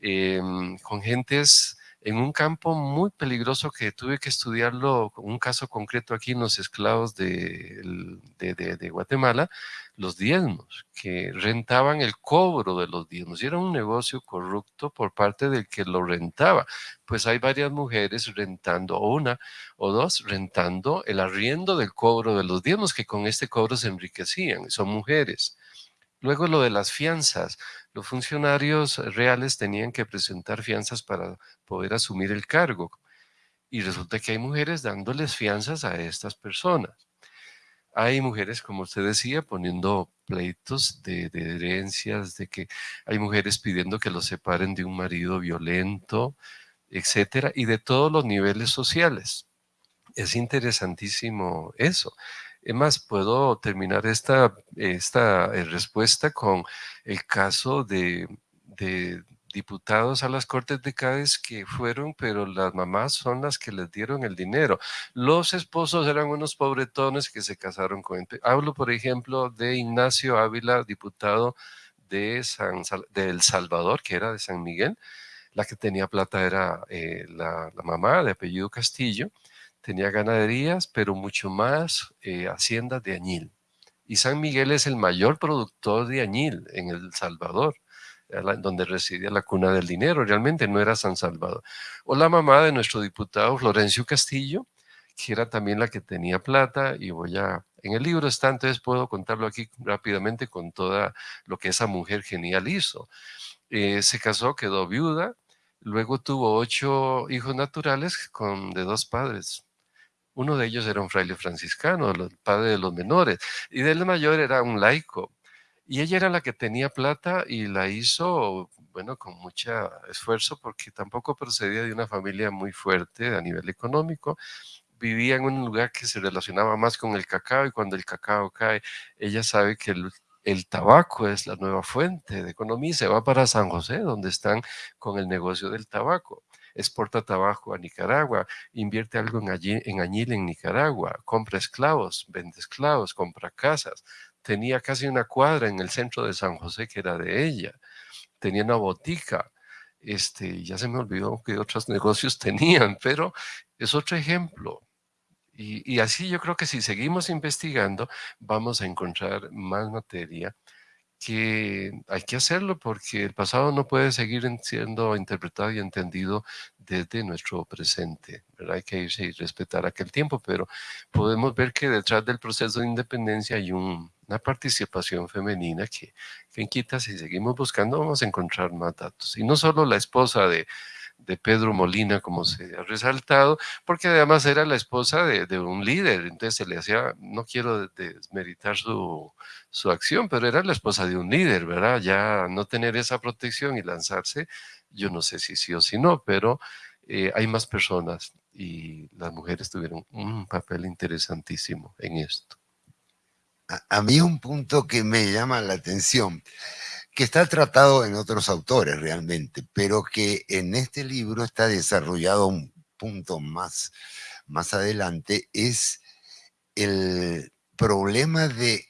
[SPEAKER 5] em, con gentes en un campo muy peligroso que tuve que estudiarlo, un caso concreto aquí en los esclavos de, Guatemala, los diezmos, que rentaban el cobro de los diezmos. Y era un negocio corrupto por parte del que lo rentaba. Pues hay varias mujeres rentando, o una o dos, rentando el arriendo del cobro de los diezmos, que con este cobro se enriquecían. Son mujeres. Luego lo de las fianzas. Los funcionarios reales tenían que presentar fianzas para poder asumir el cargo. Y resulta que hay mujeres dándoles fianzas a estas personas. Hay mujeres, como usted decía, poniendo pleitos de, herencias, de que hay mujeres pidiendo que los separen de un marido violento, etcétera, y de todos los niveles sociales. Es interesantísimo eso. Es más, puedo terminar esta, esta eh, respuesta con el caso de, diputados a las Cortes de Cádiz que fueron, pero las mamás son las que les dieron el dinero. Los esposos eran unos pobretones que se casaron con... Hablo, por ejemplo, de Ignacio Ávila, diputado de, San, de El Salvador, que era de San Miguel. La que tenía plata era eh, la, la mamá de apellido Castillo tenía ganaderías, pero mucho más eh, haciendas de añil. Y San Miguel es el mayor productor de añil en El Salvador, donde residía la cuna del dinero, realmente no era San Salvador. O la mamá de nuestro diputado Florencio Castillo, que era también la que tenía plata, y voy a, en el libro está, entonces puedo contarlo aquí rápidamente con toda lo que esa mujer genial hizo. Eh, se casó, quedó viuda, luego tuvo ocho hijos naturales con, de dos padres, uno de ellos era un fraile franciscano, el padre de los menores, y del mayor era un laico. Y ella era la que tenía plata y la hizo, bueno, con mucho esfuerzo porque tampoco procedía de una familia muy fuerte a nivel económico. Vivía en un lugar que se relacionaba más con el cacao y cuando el cacao cae, ella sabe que el, el tabaco es la nueva fuente de economía y se va para San José, donde están con el negocio del tabaco exporta tabaco a Nicaragua, invierte algo en, añil en Nicaragua, compra esclavos, vende esclavos, compra casas. Tenía casi una cuadra en el centro de San José que era de ella. Tenía una botica. Este, ya se me olvidó que otros negocios tenían, pero es otro ejemplo. Y, así yo creo que si seguimos investigando, vamos a encontrar más materia que hay que hacerlo porque el pasado no puede seguir siendo interpretado y entendido desde nuestro presente. Hay que irse y respetar aquel tiempo, pero podemos ver que detrás del proceso de independencia hay una participación femenina que, que en Quita, si seguimos buscando, vamos a encontrar más datos. Y no solo la esposa de, de Pedro Molina, como se ha resaltado, porque además era la esposa de, un líder, entonces se le hacía, no quiero desmeritar su, su, acción, pero era la esposa de un líder, ¿verdad? Ya no tener esa protección y lanzarse, yo no sé si sí o si no, pero eh, hay más personas y las mujeres tuvieron un papel interesantísimo en esto.
[SPEAKER 6] a mí un punto que me llama la atención que está tratado en otros autores realmente, pero que en este libro está desarrollado un punto más, más adelante, es el problema de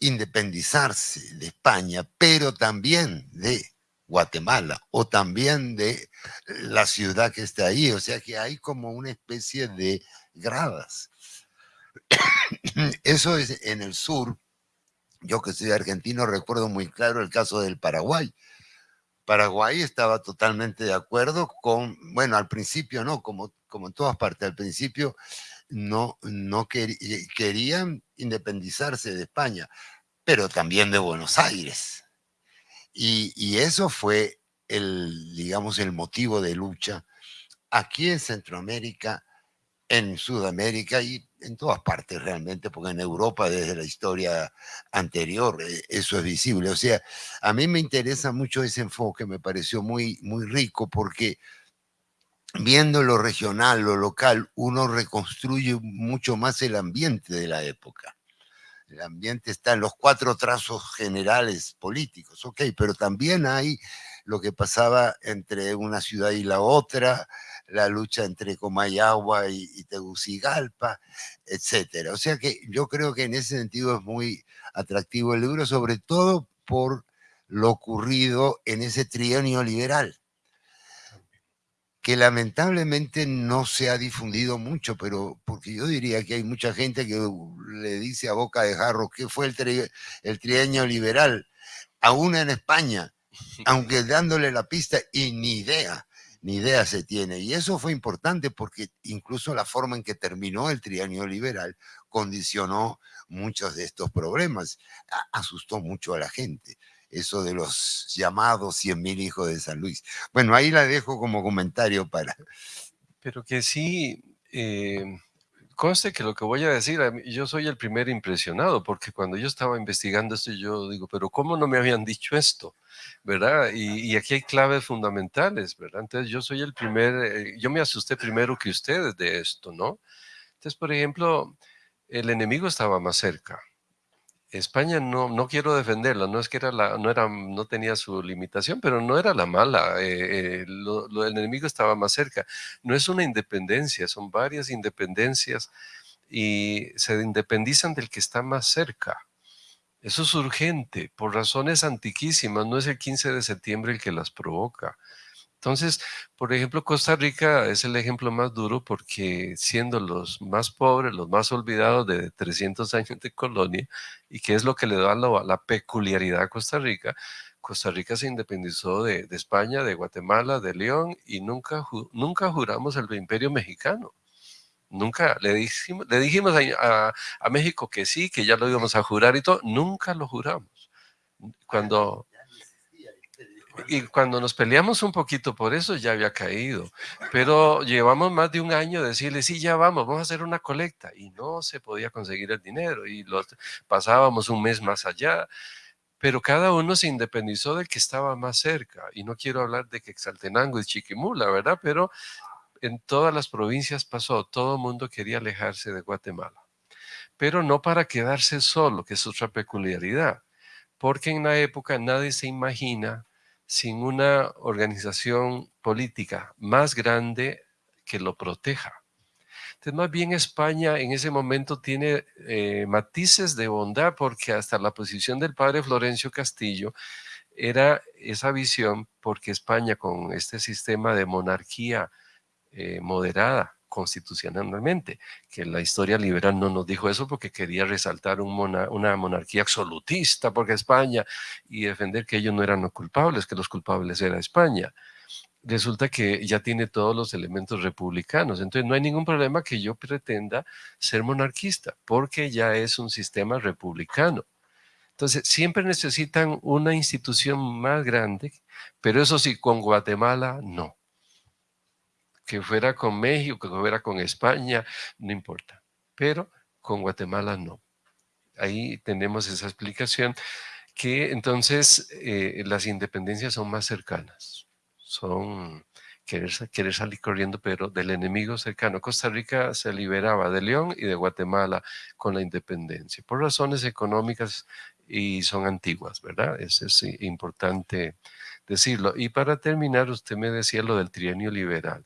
[SPEAKER 6] independizarse de España, pero también de Guatemala o también de la ciudad que está ahí. O sea que hay como una especie de gradas. Eso es en el sur, yo que soy argentino recuerdo muy claro el caso del Paraguay. Paraguay estaba totalmente de acuerdo con, bueno, al principio no, como, como en todas partes, al principio no, no querían independizarse de España, pero también de Buenos Aires. Y, y eso fue el, digamos, el motivo de lucha aquí en Centroamérica, en Sudamérica y en todas partes realmente, porque en Europa desde la historia anterior eh, eso es visible. O sea, a mí me interesa mucho ese enfoque, me pareció muy, muy rico porque viendo lo regional, lo local, uno reconstruye mucho más el ambiente de la época. El ambiente está en los cuatro trazos generales políticos, ok, pero también hay lo que pasaba entre una ciudad y la otra, la lucha entre Comayagua y, Tegucigalpa, etcétera. O sea que yo creo que en ese sentido es muy atractivo el libro, sobre todo por lo ocurrido en ese trienio liberal. que lamentablemente no se ha difundido mucho, pero porque yo diría que hay mucha gente que le dice a boca de jarro qué fue el, el trienio liberal, aún en España, aunque dándole la pista y ni idea, ni idea se tiene. Y eso fue importante porque incluso la forma en que terminó el trienio liberal condicionó muchos de estos problemas, asustó mucho a la gente eso de los llamados 100.000 hijos de San Luis. Bueno, ahí la dejo como comentario para...
[SPEAKER 5] Pero que sí, eh, conste que lo que voy a decir, yo soy el primer impresionado, porque cuando yo estaba investigando esto, yo digo, pero ¿cómo no me habían dicho esto? ¿Verdad? Y, aquí hay claves fundamentales, ¿verdad? Entonces yo soy el primer, eh, yo me asusté primero que ustedes de esto, ¿no? Entonces, por ejemplo, el enemigo estaba más cerca, España no, no quiero defenderla, no es que era la, no, era, no tenía su limitación, pero no era la mala, eh, eh, lo, el enemigo estaba más cerca. No es una independencia, son varias independencias y se independizan del que está más cerca. Eso es urgente, por razones antiquísimas, no es el 15 de septiembre el que las provoca. Entonces, por ejemplo, Costa Rica es el ejemplo más duro porque siendo los más pobres, los más olvidados de 300 años de colonia, y que es lo que le da la, peculiaridad a Costa Rica, Costa Rica se independizó de, España, de Guatemala, de León, y nunca, nunca juramos el imperio mexicano. Nunca le dijimos, dijimos a, a México que sí, que ya lo íbamos a jurar y todo, nunca lo juramos. Cuando y cuando nos peleamos un poquito por eso ya había caído, pero llevamos más de un año de decirle, sí, ya vamos, vamos a hacer una colecta y no se podía conseguir el dinero y pasábamos un mes más allá, pero cada uno se independizó del que estaba más cerca y no quiero hablar de que Exaltenango y Chiquimula, ¿verdad? Pero en todas las provincias pasó, todo el mundo quería alejarse de Guatemala, pero no para quedarse solo, que es otra peculiaridad, porque en la época nadie se imagina sin una organización política más grande que lo proteja. Entonces, más bien España en ese momento tiene eh, matices de bondad porque hasta la posición del padre Florencio Castillo era esa visión porque España con este sistema de monarquía eh, moderada constitucionalmente, que la historia liberal no nos dijo eso porque quería resaltar una monarquía absolutista porque España y defender que ellos no eran los culpables, que los culpables era España. Resulta que ya tiene todos los elementos republicanos, entonces no hay ningún problema que yo pretenda ser monarquista porque ya es un sistema republicano. Entonces, siempre necesitan una institución más grande, pero eso sí, con Guatemala no que fuera con México, que fuera con España, no importa. Pero con Guatemala no. Ahí tenemos esa explicación que entonces eh, las independencias son más cercanas. Son querer, querer salir corriendo, pero del enemigo cercano. Costa Rica se liberaba de León y de Guatemala con la independencia, por razones económicas y son antiguas, ¿verdad? Eso es importante decirlo. Y para terminar, usted me decía lo del trienio liberal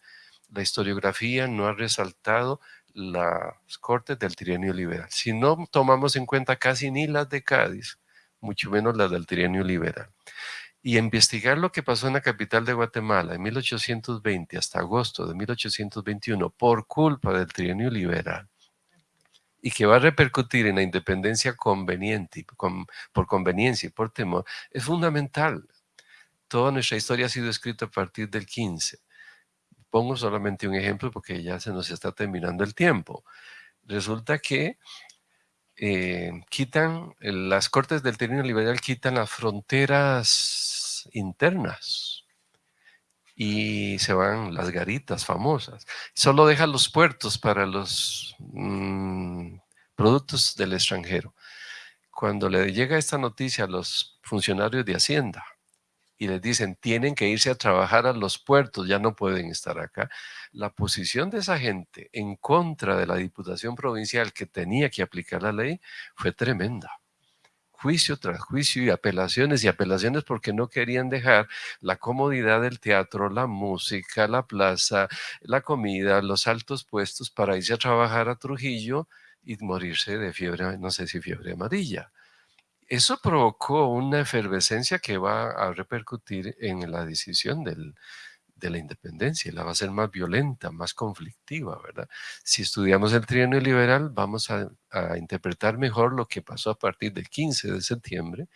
[SPEAKER 5] la historiografía no ha resaltado las cortes del trienio liberal. Si no tomamos en cuenta casi ni las de Cádiz, mucho menos las del trienio liberal. Y investigar lo que pasó en la capital de Guatemala en 1820 hasta agosto de 1821 por culpa del trienio liberal y que va a repercutir en la independencia conveniente, por conveniencia y por temor, es fundamental. Toda nuestra historia ha sido escrita a partir del 15 Pongo solamente un ejemplo porque ya se nos está terminando el tiempo. Resulta que eh, quitan, las cortes del término liberal quitan las fronteras internas y se van las garitas famosas. Solo dejan los puertos para los mm, productos del extranjero. Cuando le llega esta noticia a los funcionarios de Hacienda, y les dicen, tienen que irse a trabajar a los puertos, ya no pueden estar acá. La posición de esa gente en contra de la Diputación Provincial que tenía que aplicar la ley fue tremenda. Juicio tras juicio y apelaciones y apelaciones porque no querían dejar la comodidad del teatro, la música, la plaza, la comida, los altos puestos para irse a trabajar a Trujillo y morirse de fiebre, no sé si fiebre amarilla. Eso provocó una efervescencia que va a repercutir en la decisión del, de la independencia, la va a ser más violenta, más conflictiva, ¿verdad? Si estudiamos el trienio liberal, vamos a, a, interpretar mejor lo que pasó a partir del 15 de septiembre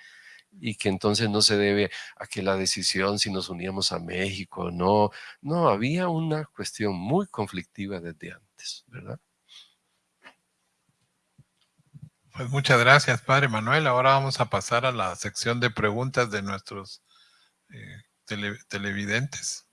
[SPEAKER 5] y que entonces no se debe a que la decisión si nos uníamos a México, no, no, había una cuestión muy conflictiva desde antes, ¿verdad?
[SPEAKER 4] Pues muchas gracias, Padre Manuel. Ahora vamos a pasar a la sección de preguntas de nuestros eh, tele, televidentes.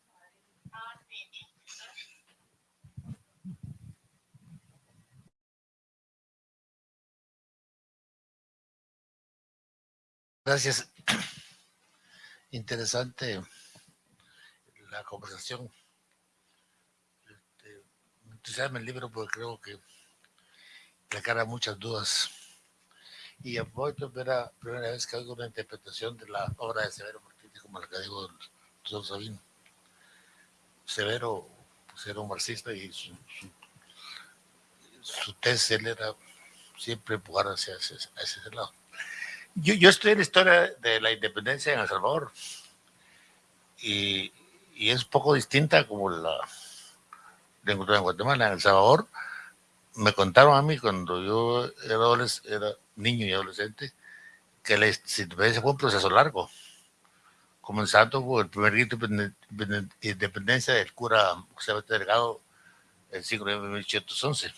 [SPEAKER 8] Gracias. Interesante la conversación. Este, entusiasma el libro porque creo que aclara muchas dudas. Y voy primera, primera vez que oigo una interpretación de la obra de Severo Martínez, como la que digo doctor Sabino. Severo pues, era un marxista y su, su, su tesis él era siempre empujar hacia hacia ese lado. Yo, yo en la historia de la independencia en El Salvador y, y es poco distinta como la de en Guatemala. En El Salvador me contaron a mí cuando yo era, era niño y adolescente que la independencia fue un proceso largo, comenzando por el primer grito de independencia del cura José Delgado el 5 de 1811.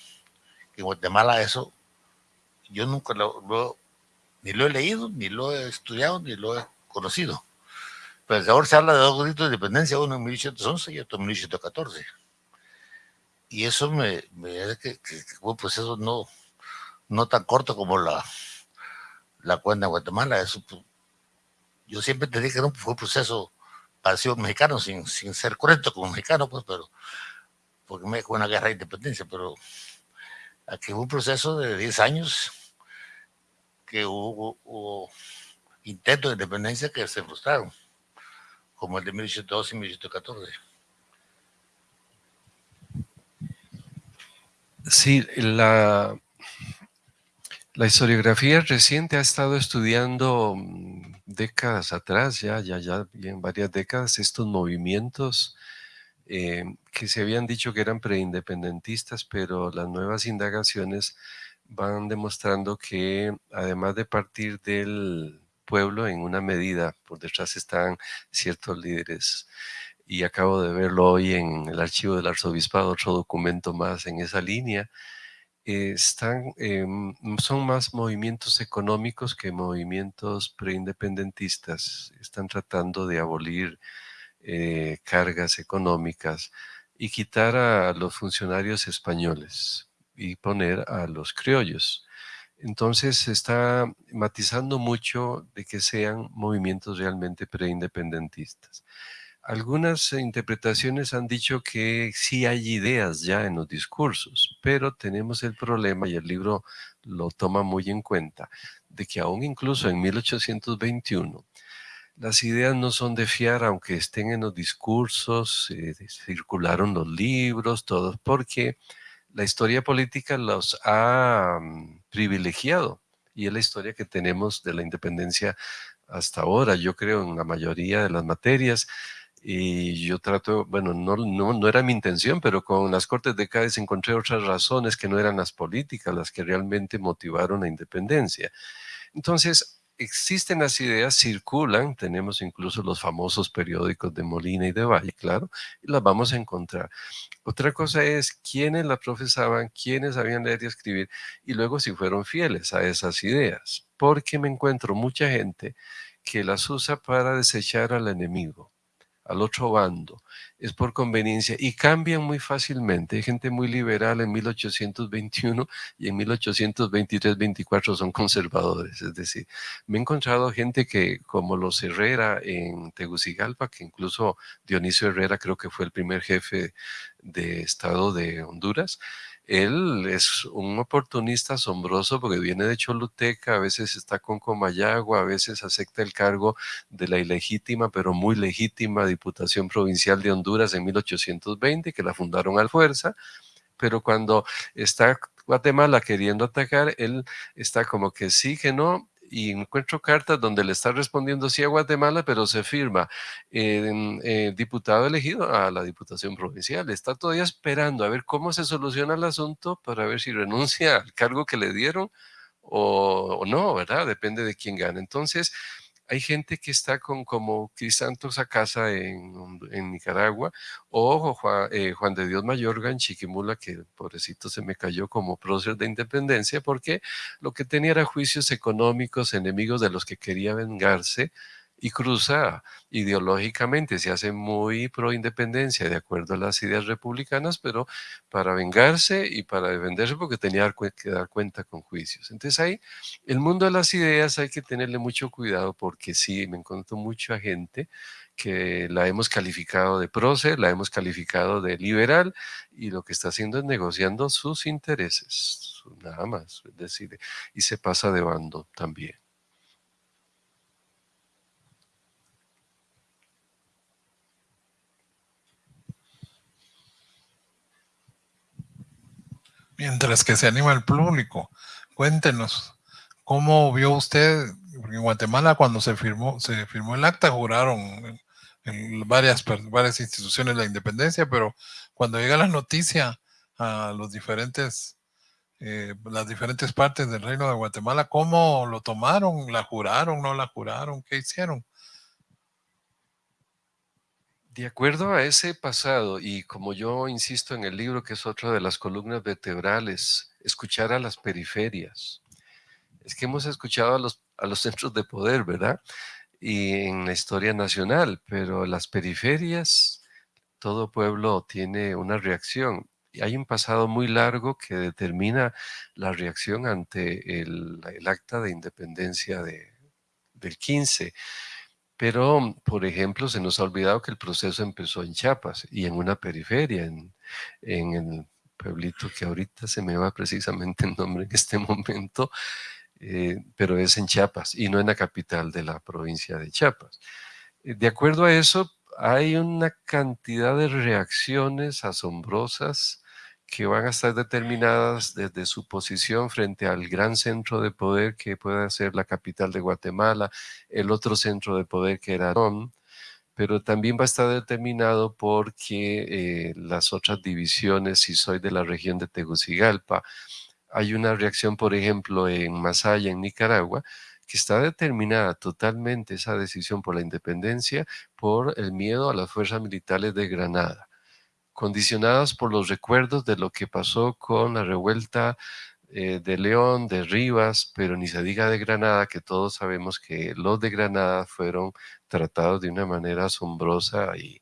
[SPEAKER 8] En Guatemala eso yo nunca lo, lo ni lo he leído, ni lo he estudiado, ni lo he conocido. Pero ahora se habla de dos gritos de independencia, uno en 1811 y otro en 1814. Y eso me, me que, que, que fue un proceso no, no tan corto como la, la cuenta de Guatemala. Eso, yo siempre te dije que no fue un proceso parecido mexicano, sin, sin ser correcto como mexicano, pues, pero porque me fue una guerra de independencia, pero aquí fue un proceso de 10 años que hubo, hubo intentos de independencia que se frustraron, como el de 1812 y 1814.
[SPEAKER 5] Sí, la, la historiografía reciente ha estado estudiando mm, décadas atrás, ya, ya, ya, en varias décadas, estos movimientos eh, que se habían dicho que eran preindependentistas, pero las nuevas indagaciones van demostrando que además de partir del pueblo en una medida, por detrás están ciertos líderes. Y acabo de verlo hoy en el archivo del arzobispado, otro documento más en esa línea. Eh, eh, son más movimientos económicos que movimientos preindependentistas. Están tratando de abolir eh, cargas económicas y quitar a los funcionarios españoles y poner a los criollos. Entonces se está matizando mucho de que sean movimientos realmente preindependentistas. Algunas interpretaciones han dicho que sí hay ideas ya en los discursos, pero tenemos el problema, y el libro lo toma muy en cuenta, de que aún incluso en 1821 las ideas no son de fiar, aunque estén en los discursos, eh, circularon los libros, todos, porque la historia política los ha mm, privilegiado y es la historia que tenemos de la independencia hasta ahora, yo creo en la mayoría de las materias y yo trato, bueno, no, era mi intención, pero con las Cortes de Cádiz encontré otras razones que no eran las políticas, las que realmente motivaron la independencia. Entonces, existen las ideas, circulan, tenemos incluso los famosos periódicos de Molina y de Valle, claro, y las vamos a encontrar. Otra cosa es quiénes las profesaban, quiénes sabían leer y escribir, y luego si fueron fieles a esas ideas, porque me encuentro mucha gente que las usa para desechar al enemigo al otro bando, es por conveniencia y cambian muy fácilmente. Hay gente muy liberal en 1821 y en 1823-24 son conservadores. Es decir, me he encontrado gente que, como los Herrera en Tegucigalpa, que incluso Dionisio Herrera creo que fue el primer jefe de Estado de Honduras, él es un oportunista asombroso porque viene de Choluteca, a veces está con Comayagua, a veces acepta el cargo de la ilegítima, pero muy legítima Diputación Provincial de Honduras en 1820, que la fundaron al fuerza, pero cuando está Guatemala queriendo atacar, él está como que sí, que no, y encuentro cartas donde le está respondiendo sí a Guatemala, pero se firma eh, diputado elegido a la Diputación Provincial. Está todavía esperando a ver cómo se soluciona el asunto para ver si renuncia al cargo que le dieron o, o no, ¿verdad? Depende de quién gane. Entonces, hay gente que está con como Crisantos a casa en, Nicaragua o eh, Juan, de Dios Mayorga en Chiquimula, que pobrecito se me cayó como prócer de independencia porque lo que tenía era juicios económicos, enemigos de los que quería vengarse y cruza ideológicamente, se hace muy pro independencia de acuerdo a las ideas republicanas, pero para vengarse y para defenderse porque tenía que dar cuenta con juicios. Entonces ahí, el mundo de las ideas hay que tenerle mucho cuidado porque sí, me encuentro mucha gente que la hemos calificado de prócer, la hemos calificado de liberal y lo que está haciendo es negociando sus intereses, nada más, es decir, y se pasa de bando también.
[SPEAKER 4] Mientras que se anima el público, cuéntenos, ¿cómo vio usted? en Guatemala cuando se firmó, se firmó el acta, juraron en, varias, varias instituciones la independencia, pero cuando llega la noticia a los diferentes, eh, las diferentes partes del reino de Guatemala, ¿cómo lo tomaron? ¿La juraron? ¿No la juraron? ¿Qué hicieron?
[SPEAKER 5] De acuerdo a ese pasado, y como yo insisto en el libro, que es otra de las columnas vertebrales, escuchar a las periferias. Es que hemos escuchado a los, a los centros de poder, ¿verdad? Y en la historia nacional, pero las periferias, todo pueblo tiene una reacción. Y hay un pasado muy largo que determina la reacción ante el, acta de independencia de, del 15 pero, por ejemplo, se nos ha olvidado que el proceso empezó en Chiapas y en una periferia, en, el pueblito que ahorita se me va precisamente el nombre en este momento, eh, pero es en Chiapas y no en la capital de la provincia de Chiapas. Eh, de acuerdo a eso, hay una cantidad de reacciones asombrosas que van a estar determinadas desde su posición frente al gran centro de poder que puede ser la capital de Guatemala, el otro centro de poder que era Ron, pero también va a estar determinado porque eh, las otras divisiones, si soy de la región de Tegucigalpa, hay una reacción, por ejemplo, en Masaya, en Nicaragua, que está determinada totalmente esa decisión por la independencia por el miedo a las fuerzas militares de Granada condicionadas por los recuerdos de lo que pasó con la revuelta eh, de León, de Rivas, pero ni se diga de Granada, que todos sabemos que los de Granada fueron tratados de una manera asombrosa y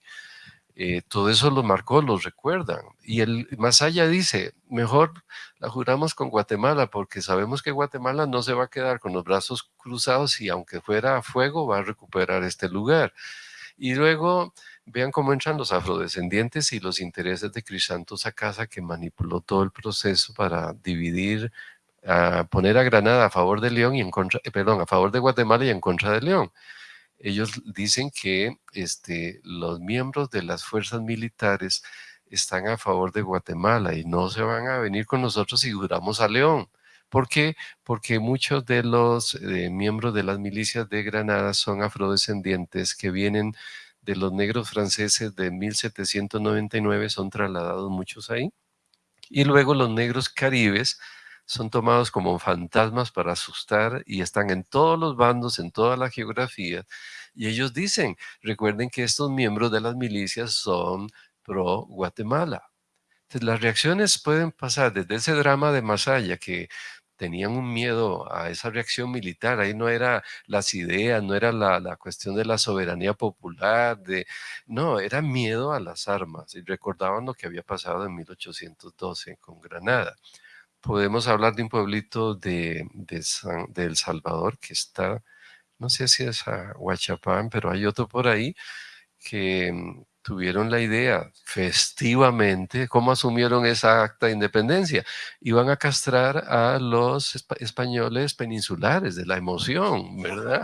[SPEAKER 5] eh, todo eso los marcó, los recuerdan. Y el más dice, mejor la juramos con Guatemala porque sabemos que Guatemala no se va a quedar con los brazos cruzados y aunque fuera a fuego va a recuperar este lugar. Y luego Vean cómo entran los afrodescendientes y los intereses de Crisantos a casa que manipuló todo el proceso para dividir, a poner a Granada a favor de León y en contra, eh, perdón, a favor de Guatemala y en contra de León. Ellos dicen que este, los miembros de las fuerzas militares están a favor de Guatemala y no se van a venir con nosotros si juramos a León. ¿Por qué? Porque muchos de los eh, miembros de las milicias de Granada son afrodescendientes que vienen de los negros franceses de 1799 son trasladados muchos ahí. Y luego los negros caribes son tomados como fantasmas para asustar y están en todos los bandos, en toda la geografía. Y ellos dicen, recuerden que estos miembros de las milicias son pro Guatemala. Entonces las reacciones pueden pasar desde ese drama de Masaya que tenían un miedo a esa reacción militar. Ahí no era las ideas, no era la, cuestión de la soberanía popular, de, no, era miedo a las armas. Y recordaban lo que había pasado en 1812 con Granada. Podemos hablar de un pueblito de, de, El Salvador que está, no sé si es a Huachapán, pero hay otro por ahí que mm, tuvieron la idea festivamente, ¿cómo asumieron esa acta de independencia? Iban a castrar a los españoles peninsulares de la emoción, ¿verdad?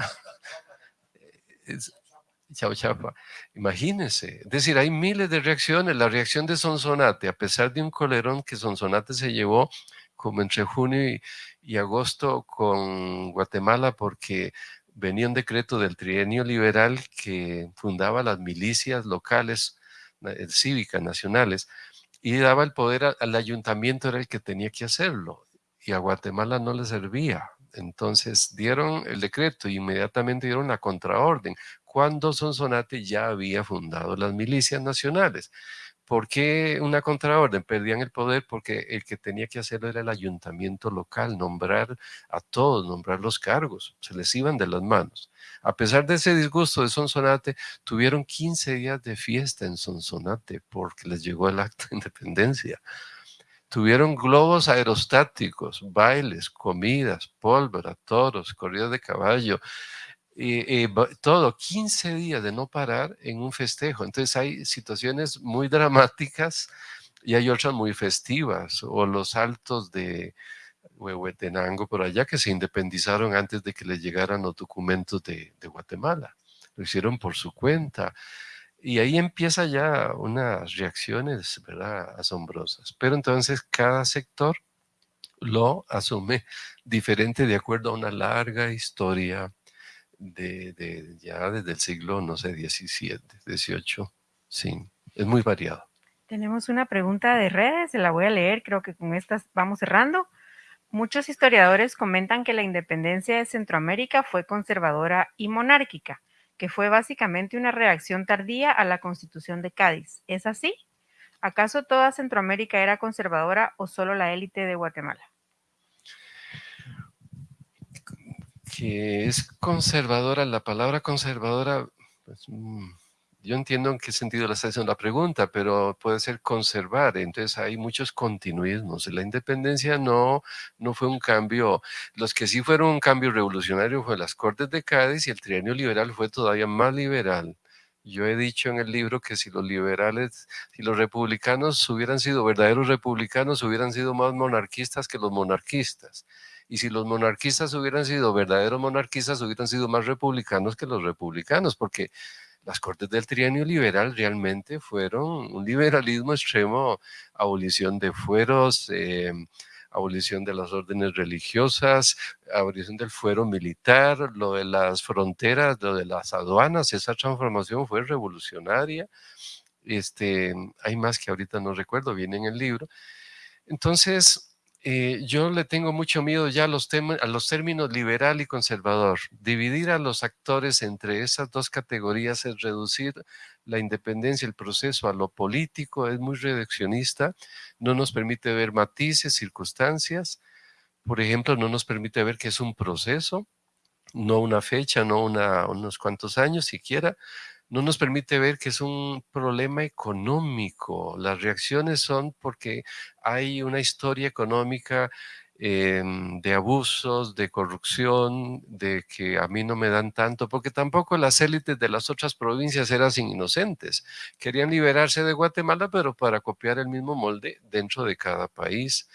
[SPEAKER 5] chao, chapa. Imagínense. Es decir, hay miles de reacciones. La reacción de Sonsonate, a pesar de un colerón que Sonsonate se llevó como entre junio y agosto con Guatemala porque venía un decreto del trienio liberal que fundaba las milicias locales eh, cívicas nacionales y daba el poder al ayuntamiento, era el que tenía que hacerlo, y a Guatemala no le servía. Entonces dieron el decreto y inmediatamente dieron la contraorden, cuando Sonsonate ya había fundado las milicias nacionales. ¿Por qué una contraorden? Perdían el poder porque el que tenía que hacerlo era el ayuntamiento local, nombrar a todos, nombrar los cargos, se les iban de las manos. A pesar de ese disgusto de Sonsonate, tuvieron 15 días de fiesta en Sonsonate porque les llegó el acto de independencia. Tuvieron globos aerostáticos, bailes, comidas, pólvora, toros, corridas de caballo, y, todo, 15 días de no parar en un festejo. Entonces hay situaciones muy dramáticas y hay otras muy festivas, o los saltos de Huehuetenango por allá que se independizaron antes de que les llegaran los documentos de, de Guatemala. Lo hicieron por su cuenta. Y ahí empieza ya unas reacciones, ¿verdad? Asombrosas. Pero entonces cada sector lo asume diferente de acuerdo a una larga historia de, ya desde el siglo, no sé, 17, 18, sí, es muy variado.
[SPEAKER 9] Tenemos una pregunta de redes, se la voy a leer, creo que con estas vamos cerrando. Muchos historiadores comentan que la independencia de Centroamérica fue conservadora y monárquica, que fue básicamente una reacción tardía a la constitución de Cádiz. ¿Es así? ¿Acaso toda Centroamérica era conservadora o solo la élite de Guatemala?
[SPEAKER 5] Que es conservadora, la palabra conservadora, pues, mm, yo entiendo en qué sentido la está haciendo la pregunta, pero puede ser conservar, entonces hay muchos continuismos. La independencia no, no fue un cambio, los que sí fueron un cambio revolucionario fue las Cortes de Cádiz y el trienio liberal fue todavía más liberal. Yo he dicho en el libro que si los liberales, si los republicanos hubieran sido verdaderos republicanos, hubieran sido más monarquistas que los monarquistas. Y si los monarquistas hubieran sido verdaderos monarquistas, hubieran sido más republicanos que los republicanos, porque las cortes del trienio liberal realmente fueron un liberalismo extremo, abolición de fueros, em, abolición de las órdenes religiosas, abolición del fuero militar, lo de las fronteras, lo de las aduanas, esa transformación fue revolucionaria. Este, hay más que ahorita no recuerdo, viene en el libro. Entonces, eh, yo le tengo mucho miedo ya a los, a los términos liberal y conservador. Dividir a los actores entre esas dos categorías es reducir la independencia, el proceso a lo político, es muy reduccionista, no nos permite ver matices, circunstancias. Por ejemplo, no nos permite ver que es un proceso, no una fecha, no una, unos cuantos años siquiera, no nos permite ver que es un problema económico. Las reacciones son porque hay una historia económica em, de abusos, de corrupción, de que a mí no me dan tanto, porque tampoco las élites de las otras provincias eran inocentes. Querían liberarse de Guatemala, pero para copiar el mismo molde dentro de cada país.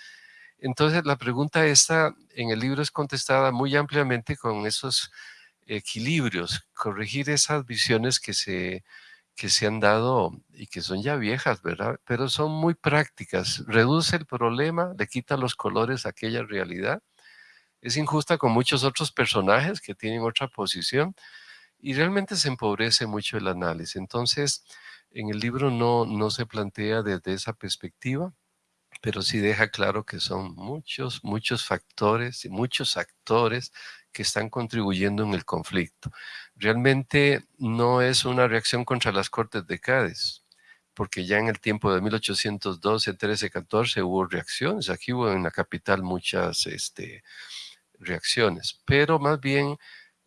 [SPEAKER 5] Entonces la pregunta esta en el libro es contestada muy ampliamente con esos equilibrios, corregir esas visiones que se, que se han dado y que son ya viejas, ¿verdad? Pero son muy prácticas. Reduce el problema, le quita los colores a aquella realidad. Es injusta con muchos otros personajes que tienen otra posición y realmente se empobrece mucho el análisis. Entonces, en el libro no, no se plantea desde esa perspectiva, pero sí deja claro que son muchos, muchos factores y muchos actores que están contribuyendo en el conflicto. Realmente no es una reacción contra las Cortes de Cádiz, porque ya en el tiempo de 1812, 13, 14 hubo reacciones. Aquí hubo en la capital muchas este, reacciones, pero más bien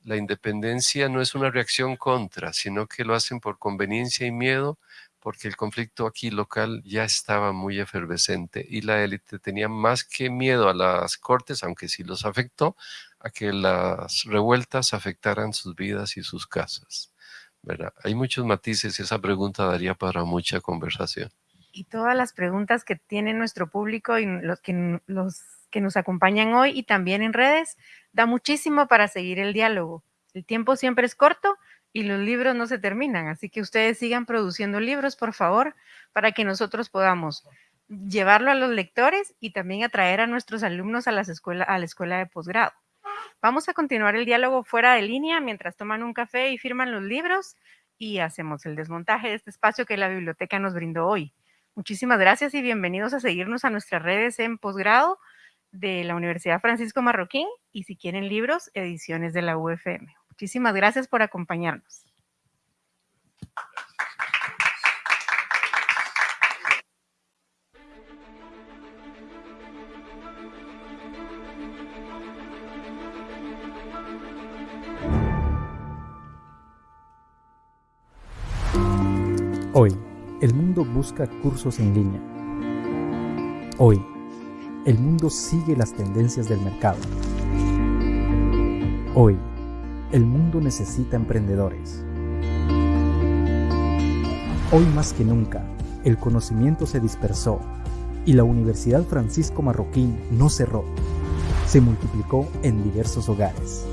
[SPEAKER 5] la independencia no es una reacción contra, sino que lo hacen por conveniencia y miedo porque el conflicto aquí local ya estaba muy efervescente y la élite tenía más que miedo a las cortes, aunque sí los afectó, a que las revueltas afectaran sus vidas y sus casas. Hay muchos matices y esa pregunta daría para mucha conversación.
[SPEAKER 9] Y todas las preguntas que tiene nuestro público y los que, los que nos acompañan hoy y también en redes, da muchísimo para seguir el diálogo. El tiempo siempre es corto, y los libros no se terminan. Así que ustedes sigan produciendo libros, por favor, para que nosotros podamos llevarlo a los lectores y también atraer a nuestros alumnos a, las escuela, a la escuela de posgrado. Vamos a continuar el diálogo fuera de línea mientras toman un café y firman los libros y hacemos el desmontaje de este espacio que la biblioteca nos brindó hoy. Muchísimas gracias y bienvenidos a seguirnos a nuestras redes en posgrado de la Universidad Francisco Marroquín y si quieren libros, ediciones de la UFM. Muchísimas gracias por acompañarnos.
[SPEAKER 10] El mundo busca cursos en línea. Hoy, el mundo sigue las tendencias del mercado. Hoy, el mundo necesita emprendedores. Hoy más que nunca, el conocimiento se dispersó y la Universidad Francisco Marroquín no cerró, se multiplicó en diversos hogares.